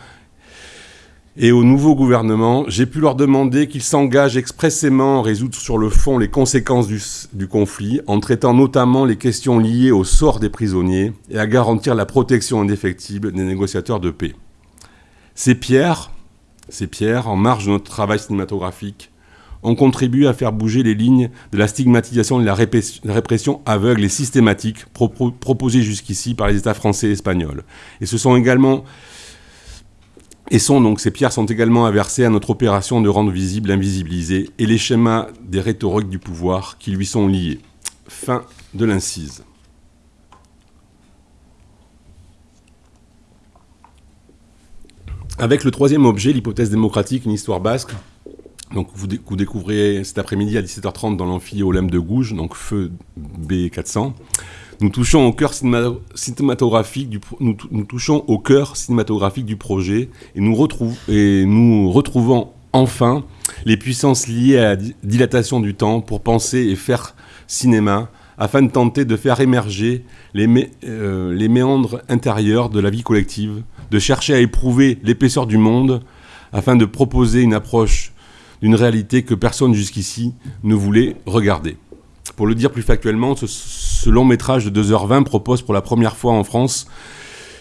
et au nouveau gouvernement, j'ai pu leur demander qu'ils s'engagent expressément à résoudre sur le fond les conséquences du, conflit, en traitant notamment les questions liées au sort des prisonniers et à garantir la protection indéfectible des négociateurs de paix. Ces pierres, en marge de notre travail cinématographique, ont contribué à faire bouger les lignes de la stigmatisation et de la répression aveugle et systématique proposée jusqu'ici par les États français et espagnols. Et ce sont également donc ces pierres sont également inversées à notre opération de rendre visible l'invisibilisé et les schémas des rhétoriques du pouvoir qui lui sont liés. Fin de l'incise. Avec le troisième objet, l'hypothèse démocratique, une histoire basque, donc vous, découvrez cet après-midi à 17h30 dans l'amphi Olympe de Gouges, donc feu B400. Nous touchons au cœur cinématographique du, nous, touchons au cœur cinématographique du projet et nous, et nous retrouvons enfin les puissances liées à la dilatation du temps pour penser et faire cinéma afin de tenter de faire émerger euh, les méandres intérieurs de la vie collective, de chercher à éprouver l'épaisseur du monde afin de proposer une approche d'une réalité que personne jusqu'ici ne voulait regarder. Pour le dire plus factuellement, ce, long métrage de 2h20 propose pour la première fois en France,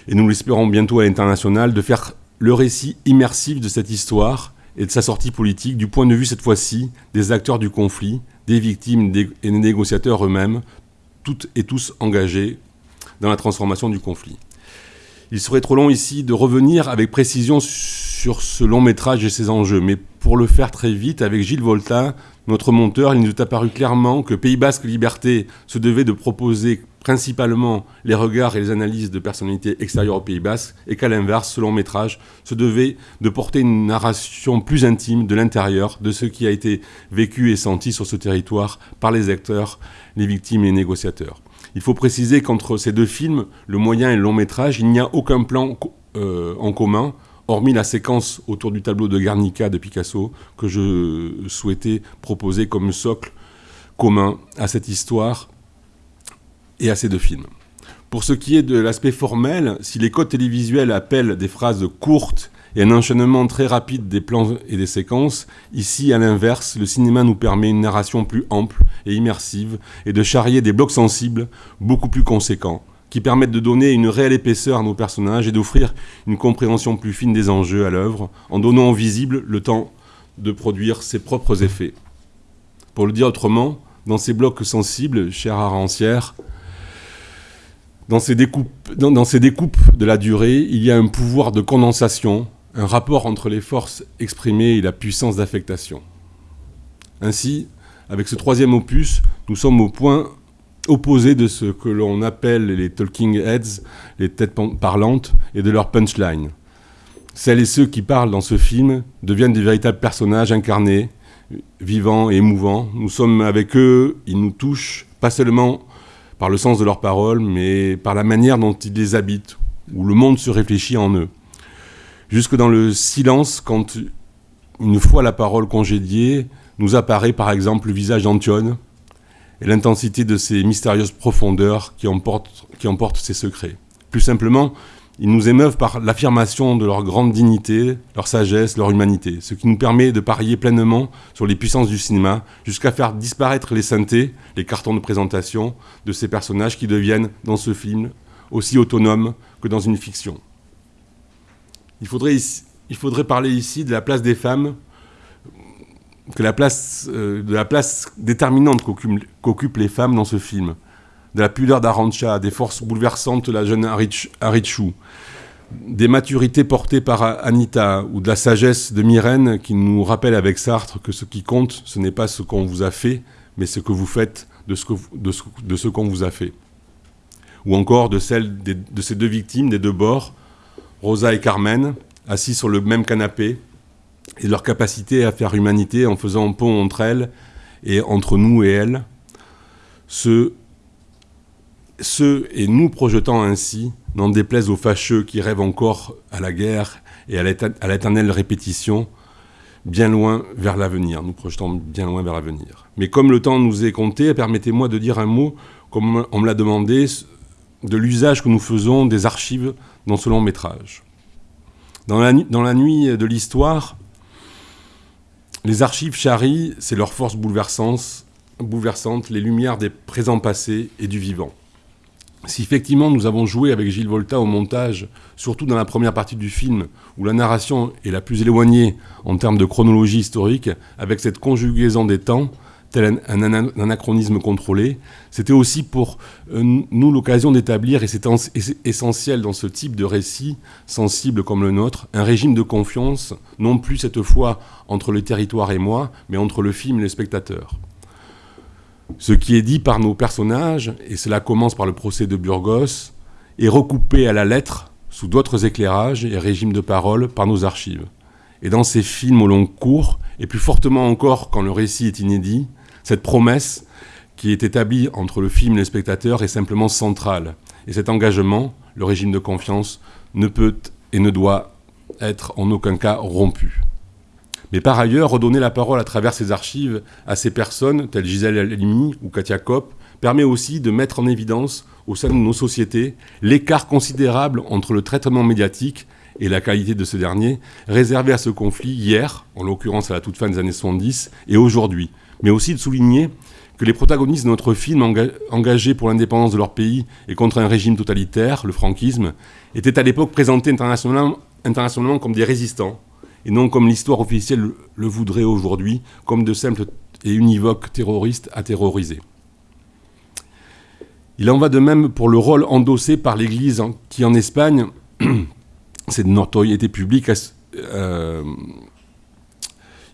et nous l'espérons bientôt à l'international, de faire le récit immersif de cette histoire et de sa sortie politique du point de vue cette fois-ci des acteurs du conflit, des victimes et des négociateurs eux-mêmes, toutes et tous engagés dans la transformation du conflit. Il serait trop long ici de revenir avec précision sur ce long métrage et ses enjeux, mais pour le faire très vite, avec Gilles Volta, notre monteur, il nous est apparu clairement que Pays Basque Liberté se devait de proposer principalement les regards et les analyses de personnalités extérieures au Pays Basque, et qu'à l'inverse, ce long métrage se devait de porter une narration plus intime de l'intérieur de ce qui a été vécu et senti sur ce territoire par les acteurs, les victimes et les négociateurs. Il faut préciser qu'entre ces deux films, le moyen et le long métrage, il n'y a aucun plan euh, en commun, hormis la séquence autour du tableau de Guernica de Picasso, que je souhaitais proposer comme socle commun à cette histoire et à ces deux films. Pour ce qui est de l'aspect formel, si les codes télévisuels appellent des phrases courtes et un enchaînement très rapide des plans et des séquences, ici, à l'inverse, le cinéma nous permet une narration plus ample et immersive et de charrier des blocs sensibles beaucoup plus conséquents qui permettent de donner une réelle épaisseur à nos personnages et d'offrir une compréhension plus fine des enjeux à l'œuvre, en donnant au visible le temps de produire ses propres effets. Pour le dire autrement, dans ces blocs sensibles, chers Arancière, dans ces, découpes, dans ces découpes de la durée, il y a un pouvoir de condensation, un rapport entre les forces exprimées et la puissance d'affectation. Ainsi, avec ce troisième opus, nous sommes au point opposé de ce que l'on appelle les talking heads, les têtes parlantes, et de leur punchline. Celles et ceux qui parlent dans ce film deviennent des véritables personnages incarnés, vivants et émouvants. Nous sommes avec eux, ils nous touchent, pas seulement par le sens de leurs paroles, mais par la manière dont ils les habitent, où le monde se réfléchit en eux. Jusque dans le silence, quand une fois la parole congédiée, nous apparaît par exemple le visage d'Antione et l'intensité de ces mystérieuses profondeurs qui emportent, qui ses secrets. Plus simplement, ils nous émeuvent par l'affirmation de leur grande dignité, leur sagesse, leur humanité, ce qui nous permet de parier pleinement sur les puissances du cinéma, jusqu'à faire disparaître les synthés, les cartons de présentation de ces personnages qui deviennent, dans ce film, aussi autonomes que dans une fiction. Il faudrait parler ici de la place des femmes, la place, euh, de la place déterminante qu'occupent les femmes dans ce film de la pudeur d'Arancha, des forces bouleversantes de la jeune Arichou, des maturités portées par Anita ou de la sagesse de Myrène qui nous rappelle avec Sartre que ce qui compte, ce n'est pas ce qu'on vous a fait, mais ce que vous faites de ce, qu'on vous a fait. Ou encore de celle de ces deux victimes des deux bords, Rosa et Carmen, assis sur le même canapé, et leur capacité à faire humanité en faisant pont entre elles et entre nous et elles, ce ce et nous projetant ainsi, n'en déplaise aux fâcheux qui rêvent encore à la guerre et à l'éternelle répétition, bien loin vers l'avenir, nous projetons bien loin vers l'avenir. Mais comme le temps nous est compté, permettez-moi de dire un mot, comme on me l'a demandé, de l'usage que nous faisons des archives dans ce long métrage. Dans la, dans la nuit de l'histoire, les archives charrient, c'est leur force bouleversante, bouleversante, les lumières des présents passés et du vivant. Si effectivement nous avons joué avec Gilles Volta au montage, surtout dans la première partie du film, où la narration est la plus éloignée en termes de chronologie historique, avec cette conjugaison des temps, un, anachronisme contrôlé, c'était aussi pour euh, nous l'occasion d'établir, et c'est essentiel dans ce type de récit, sensible comme le nôtre, un régime de confiance, non plus cette fois entre le territoire et moi, mais entre le film et le spectateur. Ce qui est dit par nos personnages, et cela commence par le procès de Burgos, est recoupé à la lettre, sous d'autres éclairages et régimes de parole, par nos archives. Et dans ces films au long cours, et plus fortement encore quand le récit est inédit, cette promesse qui est établie entre le film et le spectateur est simplement centrale. Et cet engagement, le régime de confiance, ne peut et ne doit être en aucun cas rompu. Mais par ailleurs, redonner la parole à travers ces archives à ces personnes, telles Gisèle Halimi ou Katia Kopp, permet aussi de mettre en évidence, au sein de nos sociétés, l'écart considérable entre le traitement médiatique et la qualité de ce dernier, réservé à ce conflit hier, en l'occurrence à la toute fin des années 70, et aujourd'hui. Mais aussi de souligner que les protagonistes de notre film, engagés pour l'indépendance de leur pays et contre un régime totalitaire, le franquisme, étaient à l'époque présentés internationalement, comme des résistants, et non comme l'histoire officielle le voudrait aujourd'hui, comme de simples et univoques terroristes à terroriser. Il en va de même pour le rôle endossé par l'Église qui, en Espagne, <clears throat> c'est de notoriété publique. Euh,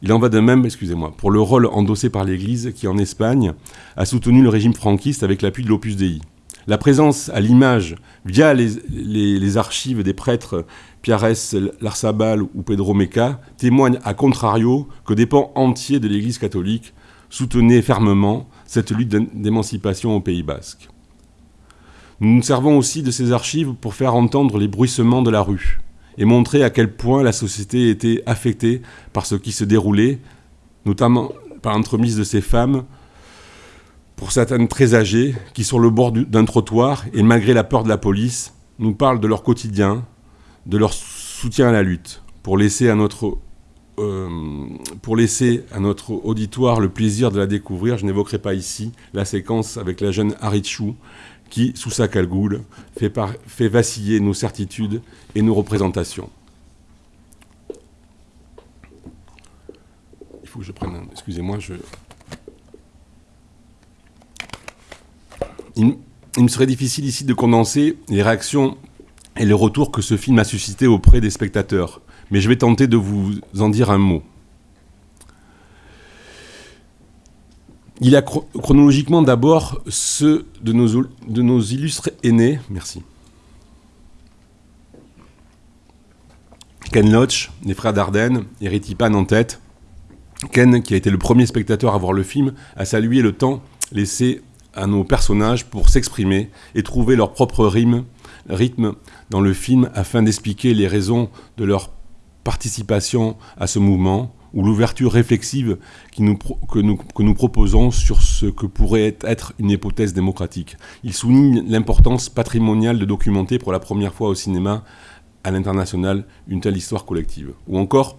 il en va de même, excusez-moi, pour le rôle endossé par l'Église qui, en Espagne, a soutenu le régime franquiste avec l'appui de l'Opus Dei. La présence à l'image, via les, archives des prêtres Piares Larsabal ou Pedro Meca, témoigne à contrario que des pans entiers de l'Église catholique soutenaient fermement cette lutte d'émancipation au Pays basque. Nous nous servons aussi de ces archives pour faire entendre les bruissements de la rue et montrer à quel point la société était affectée par ce qui se déroulait, notamment par l'entremise de ces femmes pour certaines très âgées, qui sur le bord d'un trottoir, et malgré la peur de la police, nous parlent de leur quotidien, de leur soutien à la lutte, pour laisser à notre, euh, pour laisser à notre auditoire le plaisir de la découvrir. Je n'évoquerai pas ici la séquence avec la jeune Harichu, qui, sous sa calgoule, fait, vaciller nos certitudes et nos représentations. Il faut que je prenne. Excusez-moi, il me serait difficile ici de condenser les réactions et les retours que ce film a suscité auprès des spectateurs, mais je vais tenter de vous en dire un mot. Il a chronologiquement d'abord ceux de nos, illustres aînés. Merci. Ken Loach, les frères Dardenne et Pan en tête. Ken, qui a été le premier spectateur à voir le film, a salué le temps laissé à nos personnages pour s'exprimer et trouver leur propre rythme dans le film afin d'expliquer les raisons de leur participation à ce mouvement ou l'ouverture réflexive que, nous, proposons sur ce que pourrait être une hypothèse démocratique. Il souligne l'importance patrimoniale de documenter pour la première fois au cinéma à l'international une telle histoire collective. Ou encore,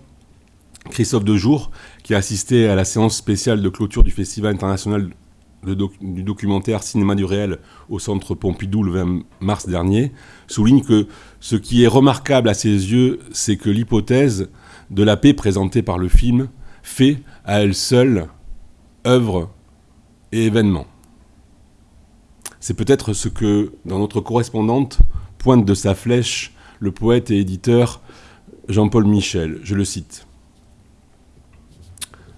Christophe Dejour, qui a assisté à la séance spéciale de clôture du Festival international du documentaire Cinéma du réel au Centre Pompidou le 20 mars dernier, souligne que ce qui est remarquable à ses yeux, c'est que l'hypothèse de la paix présentée par le film fait à elle seule œuvre et événement. C'est peut-être ce que, dans notre correspondante, pointe de sa flèche le poète et éditeur Jean-Paul Michel. Je le cite.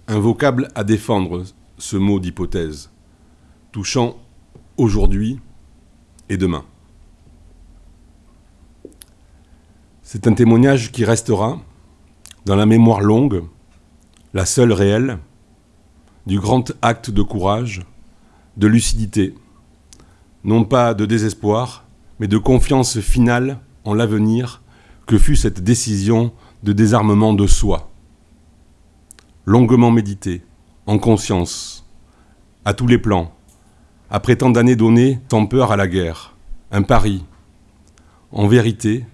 Un vocable à défendre, ce mot d'hypothèse, touchant aujourd'hui et demain. C'est un témoignage qui restera, dans la mémoire longue, la seule réelle, du grand acte de courage, de lucidité, non pas de désespoir, mais de confiance finale en l'avenir que fut cette décision de désarmement de soi. Longuement méditée, en conscience, à tous les plans, après tant d'années données sans peur à la guerre, un pari, en vérité,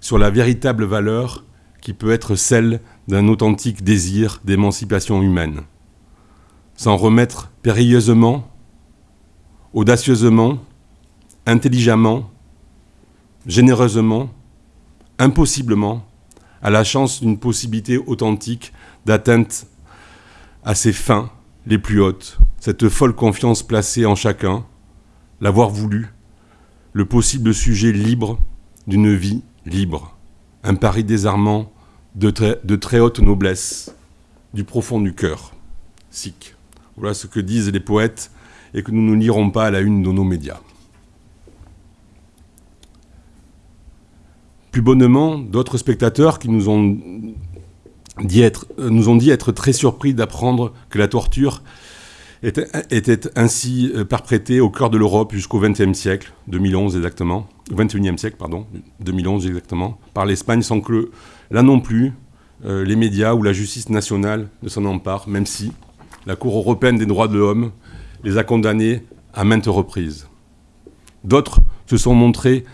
sur la véritable valeur qui peut être celle d'un authentique désir d'émancipation humaine. S'en remettre périlleusement, audacieusement, intelligemment, généreusement, impossiblement, à la chance d'une possibilité authentique d'atteinte à ses fins les plus hautes, cette folle confiance placée en chacun, l'avoir voulu, le possible sujet libre d'une vie libre, un pari désarmant de très, haute noblesse, du profond du cœur. Sic. Voilà ce que disent les poètes et que nous ne lirons pas à la une de nos médias. Plus bonnement, d'autres spectateurs qui nous ont dit être très surpris d'apprendre que la torture était, ainsi euh, perprétée au cœur de l'Europe jusqu'au XXe siècle, 2011 exactement, 21e siècle, pardon, 2011 exactement, par l'Espagne, sans que là non plus euh, les médias ou la justice nationale ne s'en emparent, même si la Cour européenne des droits de l'homme les a condamnés à maintes reprises. D'autres se sont montrés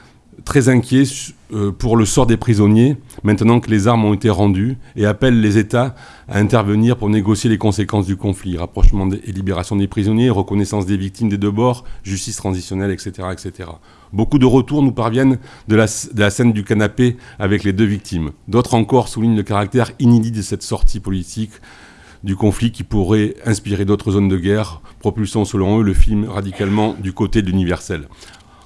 très inquiets euh, pour le sort des prisonniers, maintenant que les armes ont été rendues, et appellent les États à intervenir pour négocier les conséquences du conflit, rapprochement et libération des prisonniers, reconnaissance des victimes des deux bords, justice transitionnelle, etc. etc. Beaucoup de retours nous parviennent de la, de la scène du canapé avec les deux victimes. D'autres encore soulignent le caractère inédit de cette sortie politique du conflit qui pourrait inspirer d'autres zones de guerre, propulsant selon eux le film radicalement du côté de l'universel.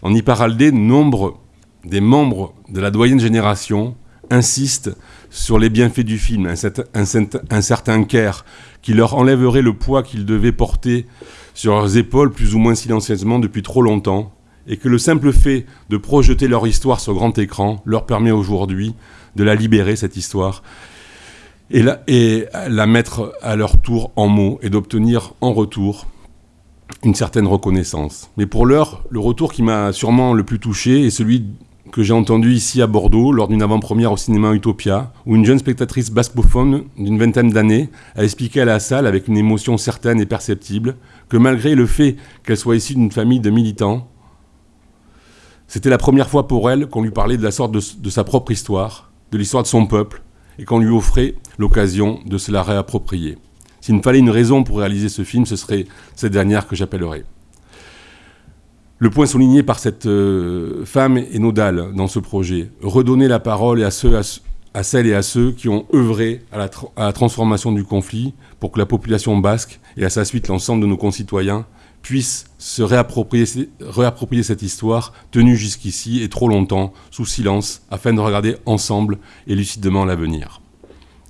En Iparaldé, nombre des membres de la doyenne génération insistent sur les bienfaits du film, un, certain care qui leur enlèverait le poids qu'ils devaient porter sur leurs épaules plus ou moins silencieusement depuis trop longtemps, et que le simple fait de projeter leur histoire sur grand écran leur permet aujourd'hui de la libérer, cette histoire, et la, et la mettre à leur tour en mots, et d'obtenir en retour une certaine reconnaissance. Mais pour l'heure, le retour qui m'a sûrement le plus touché est celui que j'ai entendu ici à Bordeaux lors d'une avant-première au cinéma Utopia, où une jeune spectatrice bascophone d'une vingtaine d'années a expliqué à la salle avec une émotion certaine et perceptible que malgré le fait qu'elle soit issue d'une famille de militants, c'était la première fois pour elle qu'on lui parlait de la sorte de, de sa propre histoire, de l'histoire de son peuple, et qu'on lui offrait l'occasion de se la réapproprier. S'il me fallait une raison pour réaliser ce film, ce serait cette dernière que j'appellerais. Le point souligné par cette euh, femme est nodal dans ce projet. Redonner la parole à, celles et à ceux qui ont œuvré à la, transformation du conflit pour que la population basque et à sa suite l'ensemble de nos concitoyens puissent se réapproprier, réapproprier cette histoire tenue jusqu'ici et trop longtemps sous silence afin de regarder ensemble et lucidement l'avenir.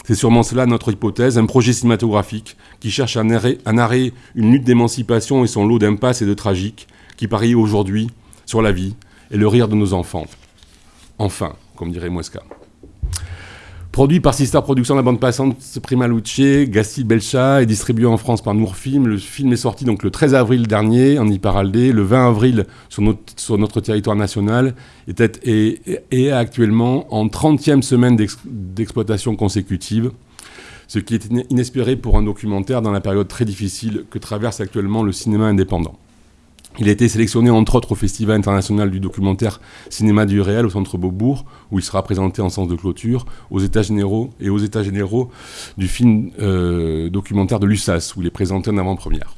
C'est sûrement cela notre hypothèse, un projet cinématographique qui cherche à narrer, à narrer une lutte d'émancipation et son lot d'impasses et de tragiques qui parie aujourd'hui sur la vie et le rire de nos enfants. Enfin, comme dirait Muesca. Produit par Sister Productions, la bande passante Prima Luce, Gasti Belcha et distribué en France par Nourfilm. Le film est sorti donc le 13 avril dernier en Iparaldé, le 20 avril sur notre, sur notre territoire national et, est actuellement en 30e semaine d'exploitation consécutive, ce qui est inespéré pour un documentaire dans la période très difficile que traverse actuellement le cinéma indépendant. Il a été sélectionné entre autres au Festival international du documentaire Cinéma du réel au Centre Beaubourg, où il sera présenté en sens de clôture, aux États généraux et aux États généraux du film euh, documentaire de l'USAS, où il est présenté en avant-première.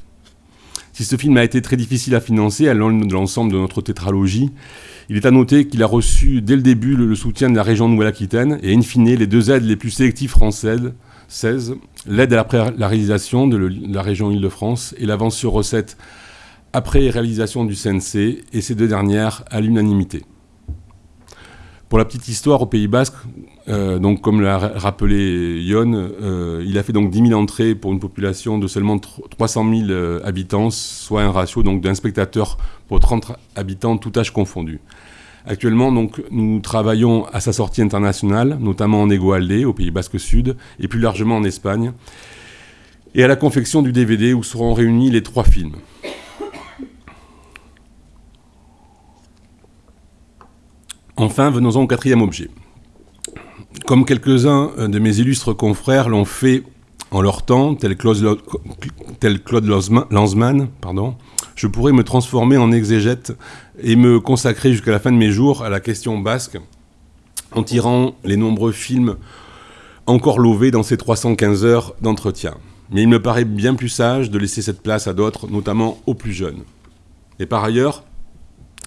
Si ce film a été très difficile à financer à l'ensemble de notre tétralogie, il est à noter qu'il a reçu dès le début le, soutien de la région Nouvelle-Aquitaine et in fine les deux aides les plus sélectives françaises, l'aide à la, réalisation de la région Île-de-France et l'avance sur recette après réalisation du CNC, et ces deux dernières à l'unanimité. Pour la petite histoire, au Pays Basque, euh, donc comme l'a rappelé Yon, euh, il a fait donc 10 000 entrées pour une population de seulement 300 000 euh, habitants, soit un ratio d'un spectateur pour 30 habitants, tout âge confondu. Actuellement, donc, nous travaillons à sa sortie internationale, notamment en Égoaldé, au Pays Basque Sud, et plus largement en Espagne, et à la confection du DVD où seront réunis les trois films. Enfin, venons-en au quatrième objet. Comme quelques-uns de mes illustres confrères l'ont fait en leur temps, tel Claude, Lanzmann, pardon, je pourrais me transformer en exégète et me consacrer jusqu'à la fin de mes jours à la question basque, en tirant les nombreux films encore lovés dans ces 315 heures d'entretien. Mais il me paraît bien plus sage de laisser cette place à d'autres, notamment aux plus jeunes. Et par ailleurs,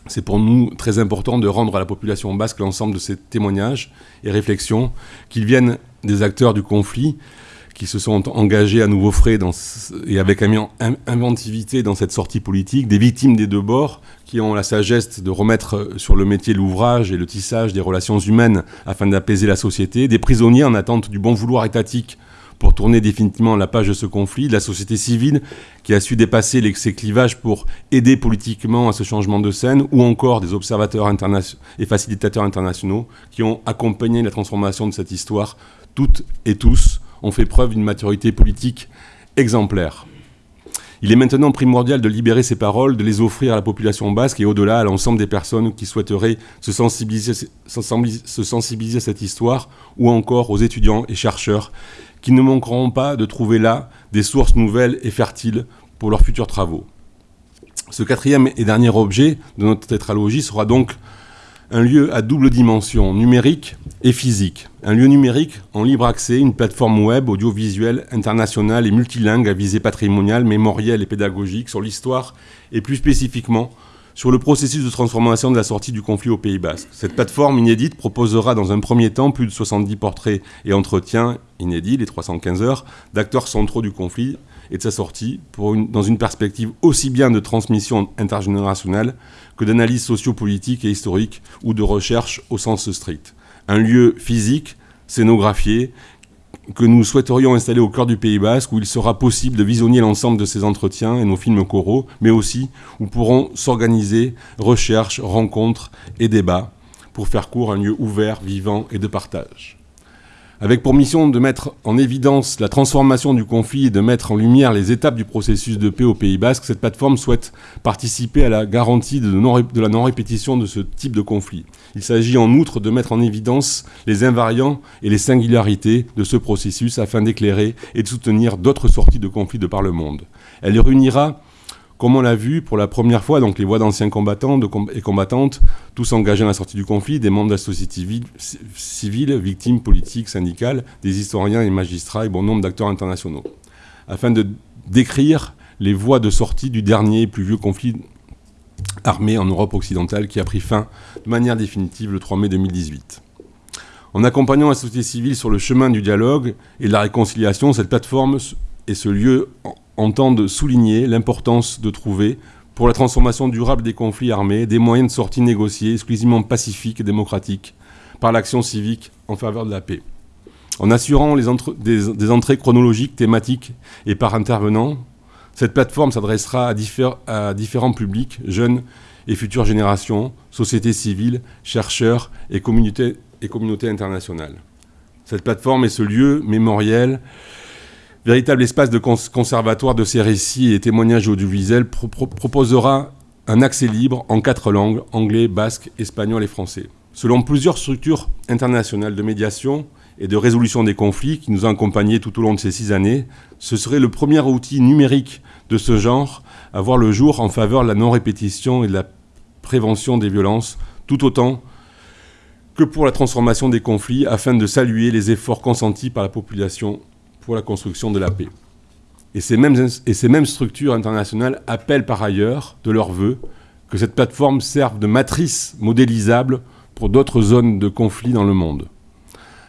c'est pour nous très important de rendre à la population basque l'ensemble de ces témoignages et réflexions, qu'ils viennent des acteurs du conflit, qui se sont engagés à nouveau frais et avec inventivité dans cette sortie politique, des victimes des deux bords, qui ont la sagesse de remettre sur le métier l'ouvrage et le tissage des relations humaines afin d'apaiser la société, des prisonniers en attente du bon vouloir étatique pour tourner définitivement la page de ce conflit, la société civile qui a su dépasser les, ces clivages pour aider politiquement à ce changement de scène, ou encore des observateurs et facilitateurs internationaux qui ont accompagné la transformation de cette histoire. Toutes et tous ont fait preuve d'une maturité politique exemplaire. Il est maintenant primordial de libérer ces paroles, de les offrir à la population basque et au-delà à l'ensemble des personnes qui souhaiteraient se sensibiliser, se sensibiliser à cette histoire, ou encore aux étudiants et chercheurs qui ne manqueront pas de trouver là des sources nouvelles et fertiles pour leurs futurs travaux. Ce quatrième et dernier objet de notre tétralogie sera donc un lieu à double dimension, numérique et physique. Un lieu numérique en libre accès, une plateforme web audiovisuelle internationale et multilingue à visée patrimoniale, mémorielle et pédagogique sur l'histoire et plus spécifiquement sur le processus de transformation de la sortie du conflit au Pays Basque. Cette plateforme inédite proposera dans un premier temps plus de 70 portraits et entretiens inédits, les 315 heures, d'acteurs centraux du conflit et de sa sortie, dans une perspective aussi bien de transmission intergénérationnelle que d'analyse sociopolitique et historique ou de recherche au sens strict. Un lieu physique, scénographié, que nous souhaiterions installer au cœur du Pays Basque, où il sera possible de visionner l'ensemble de ces entretiens et nos films coraux, mais aussi où pourront s'organiser recherches, rencontres et débats pour faire court un lieu ouvert, vivant et de partage avec pour mission de mettre en évidence la transformation du conflit et de mettre en lumière les étapes du processus de paix au Pays Basque, cette plateforme souhaite participer à la garantie de, la non-répétition de ce type de conflit. Il s'agit en outre de mettre en évidence les invariants et les singularités de ce processus afin d'éclairer et de soutenir d'autres sorties de conflits de par le monde. Elle réunira comme on l'a vu pour la première fois, donc les voix d'anciens combattants et combattantes, tous engagés dans la sortie du conflit, des membres de la société civile, victimes politiques, syndicales, des historiens et magistrats et bon nombre d'acteurs internationaux, afin de décrire les voies de sortie du dernier et plus vieux conflit armée en Europe occidentale qui a pris fin de manière définitive le 3 mai 2018. En accompagnant la société civile sur le chemin du dialogue et de la réconciliation, cette plateforme et ce lieu entendent souligner l'importance de trouver, pour la transformation durable des conflits armés, des moyens de sortie négociés exclusivement pacifiques et démocratiques par l'action civique en faveur de la paix. En assurant les des, entrées chronologiques, thématiques et par intervenants, cette plateforme s'adressera à, différents publics, jeunes et futures générations, sociétés civiles, chercheurs et communautés, et communautés internationales. Cette plateforme est ce lieu mémoriel, véritable espace de conservatoire de ces récits et témoignages audiovisuels, proposera un accès libre en quatre langues, anglais, basque, espagnol et français. Selon plusieurs structures internationales de médiation, et de résolution des conflits qui nous a accompagnés tout au long de ces six années, ce serait le premier outil numérique de ce genre à voir le jour en faveur de la non-répétition et de la prévention des violences, tout autant que pour la transformation des conflits, afin de saluer les efforts consentis par la population pour la construction de la paix. Et ces mêmes, structures internationales appellent par ailleurs de leur vœu que cette plateforme serve de matrice modélisable pour d'autres zones de conflit dans le monde.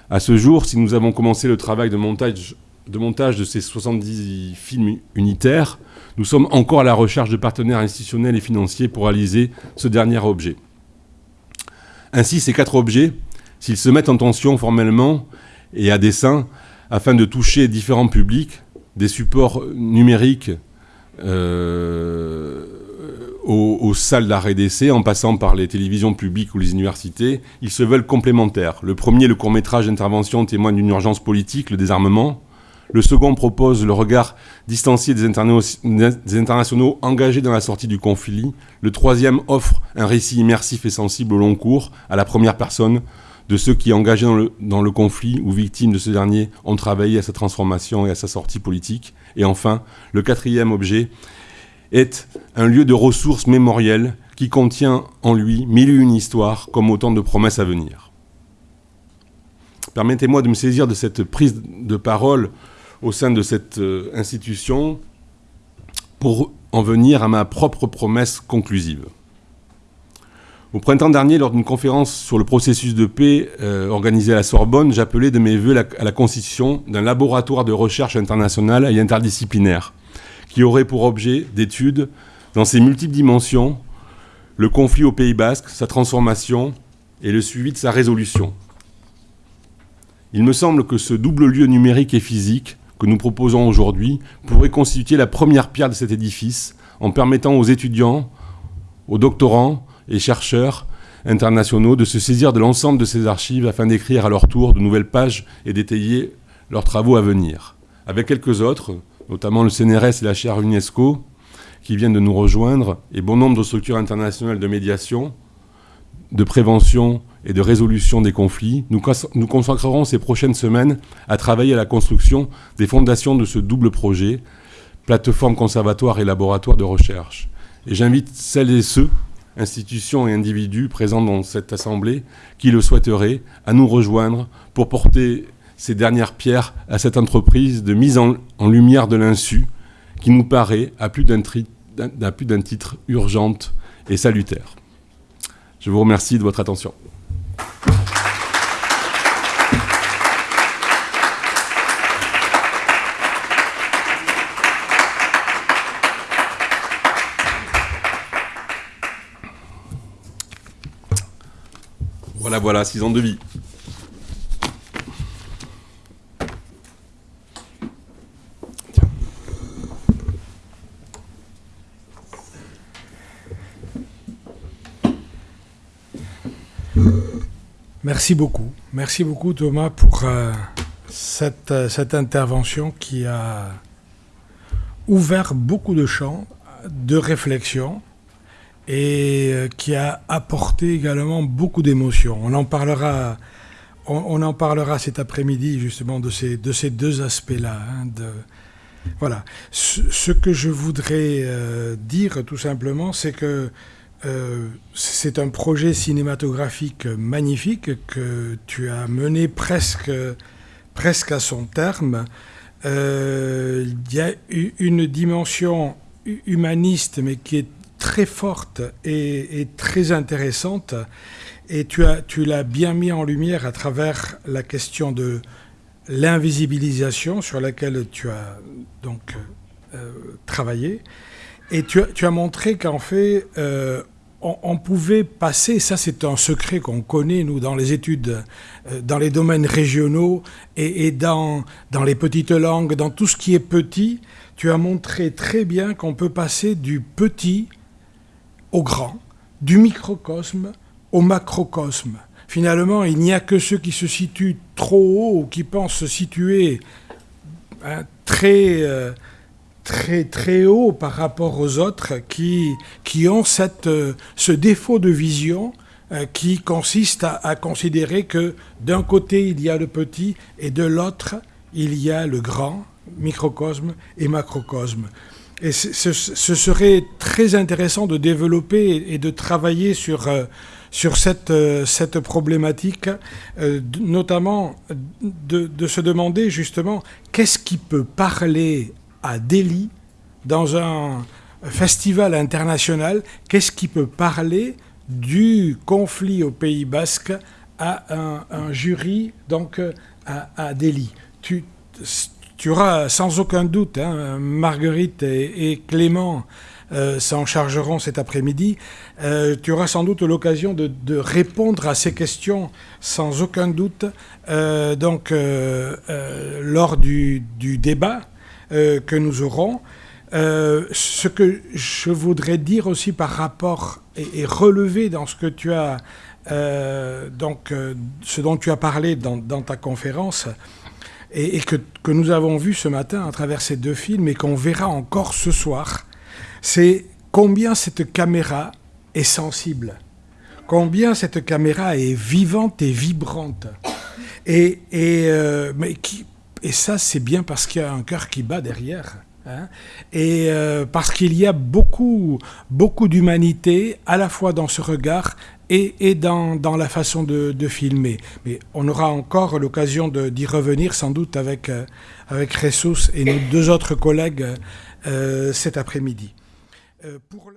À ce jour, si nous avons commencé le travail de montage de, montage de ces 70 films unitaires, nous sommes encore à la recherche de partenaires institutionnels et financiers pour réaliser ce dernier objet. Ainsi, ces quatre objets, s'ils se mettent en tension formellement et à dessein, afin de toucher différents publics, des supports numériques euh, aux, salles d'arrêt d'essai, en passant par les télévisions publiques ou les universités, ils se veulent complémentaires. Le premier, le court-métrage d'intervention, témoigne d'une urgence politique, le désarmement. Le second propose le regard distancié des, des, internationaux engagés dans la sortie du conflit. Le troisième offre un récit immersif et sensible au long cours, à la première personne, de ceux qui, engagés dans le, conflit ou victimes de ce dernier, ont travaillé à sa transformation et à sa sortie politique. Et enfin, le quatrième objet est un lieu de ressources mémorielles qui contient en lui mille et une histoires comme autant de promesses à venir. Permettez-moi de me saisir de cette prise de parole au sein de cette euh, institution pour en venir à ma propre promesse conclusive. Au printemps dernier, lors d'une conférence sur le processus de paix euh, organisée à la Sorbonne, j'appelais de mes voeux à la constitution d'un laboratoire de recherche internationale et interdisciplinaire qui aurait pour objet d'étude, dans ses multiples dimensions, le conflit au Pays basque, sa transformation et le suivi de sa résolution. Il me semble que ce double lieu numérique et physique que nous proposons aujourd'hui pourrait constituer la première pierre de cet édifice en permettant aux étudiants, aux doctorants et chercheurs internationaux de se saisir de l'ensemble de ces archives afin d'écrire à leur tour de nouvelles pages et d'étayer leurs travaux à venir. Avec quelques autres, notamment le CNRS et la chaire UNESCO, qui viennent de nous rejoindre, et bon nombre de structures internationales de médiation, de prévention et de résolution des conflits, nous, consacrerons ces prochaines semaines à travailler à la construction des fondations de ce double projet, plateforme conservatoire et laboratoire de recherche. Et j'invite celles et ceux, institutions et individus présents dans cette assemblée, qui le souhaiteraient, à nous rejoindre pour porter ces dernières pierres à cette entreprise de mise en, lumière de l'insu qui nous paraît, à plus d'un titre, urgente et salutaire. Je vous remercie de votre attention. Voilà, voilà, six ans de vie. Merci beaucoup. Merci beaucoup Thomas pour euh, euh, cette, intervention qui a ouvert beaucoup de champs de réflexion et euh, qui a apporté également beaucoup d'émotions. On en parlera, on, en parlera cet après-midi justement de ces, de ces deux aspects-là. Hein, voilà. Ce, que je voudrais dire tout simplement, c'est que euh, c'est un projet cinématographique magnifique que tu as mené presque, presque à son terme. Euh, il y a une dimension humaniste, mais qui est très forte et, très intéressante. Et tu, as, tu l'as bien mis en lumière à travers la question de l'invisibilisation sur laquelle tu as donc euh, travaillé. Et tu as, tu as montré qu'en fait, euh, on, pouvait passer, ça c'est un secret qu'on connaît nous dans les études, euh, dans les domaines régionaux et, dans, dans les petites langues, dans tout ce qui est petit, tu as montré très bien qu'on peut passer du petit au grand, du microcosme au macrocosme. Finalement, il n'y a que ceux qui se situent trop haut ou qui pensent se situer hein, très, euh, très, très haut par rapport aux autres qui, qui ont cette, euh, ce défaut de vision euh, qui consiste à, considérer que d'un côté il y a le petit et de l'autre il y a le grand, microcosme et macrocosme. Et ce, serait très intéressant de développer et de travailler sur, euh, sur cette, cette problématique, notamment de, de, se demander justement qu'est-ce qui peut parler à Delhi, dans un festival international, qu'est-ce qui peut parler du conflit au Pays Basque à un, jury donc à, Delhi. Tu, tu, auras sans aucun doute, hein, Marguerite et, Clément euh, s'en chargeront cet après-midi, euh, tu auras sans doute l'occasion de, répondre à ces questions sans aucun doute euh, donc, lors du, débat que nous aurons. Ce que je voudrais dire aussi par rapport et, relever dans ce que tu as, donc, ce dont tu as parlé dans, ta conférence, et, que, que, nous avons vu ce matin à travers ces deux films et qu'on verra encore ce soir, c'est combien cette caméra est sensible, combien cette caméra est vivante et vibrante. Et, et mais qui, et ça, c'est bien parce qu'il y a un cœur qui bat derrière. Hein. et euh, parce qu'il y a beaucoup, beaucoup d'humanité à la fois dans ce regard et, et dans, dans, la façon de, de, filmer. Mais on aura encore l'occasion d'y revenir sans doute avec, euh, avec Ressus et nos deux autres collègues euh, cet après-midi. le...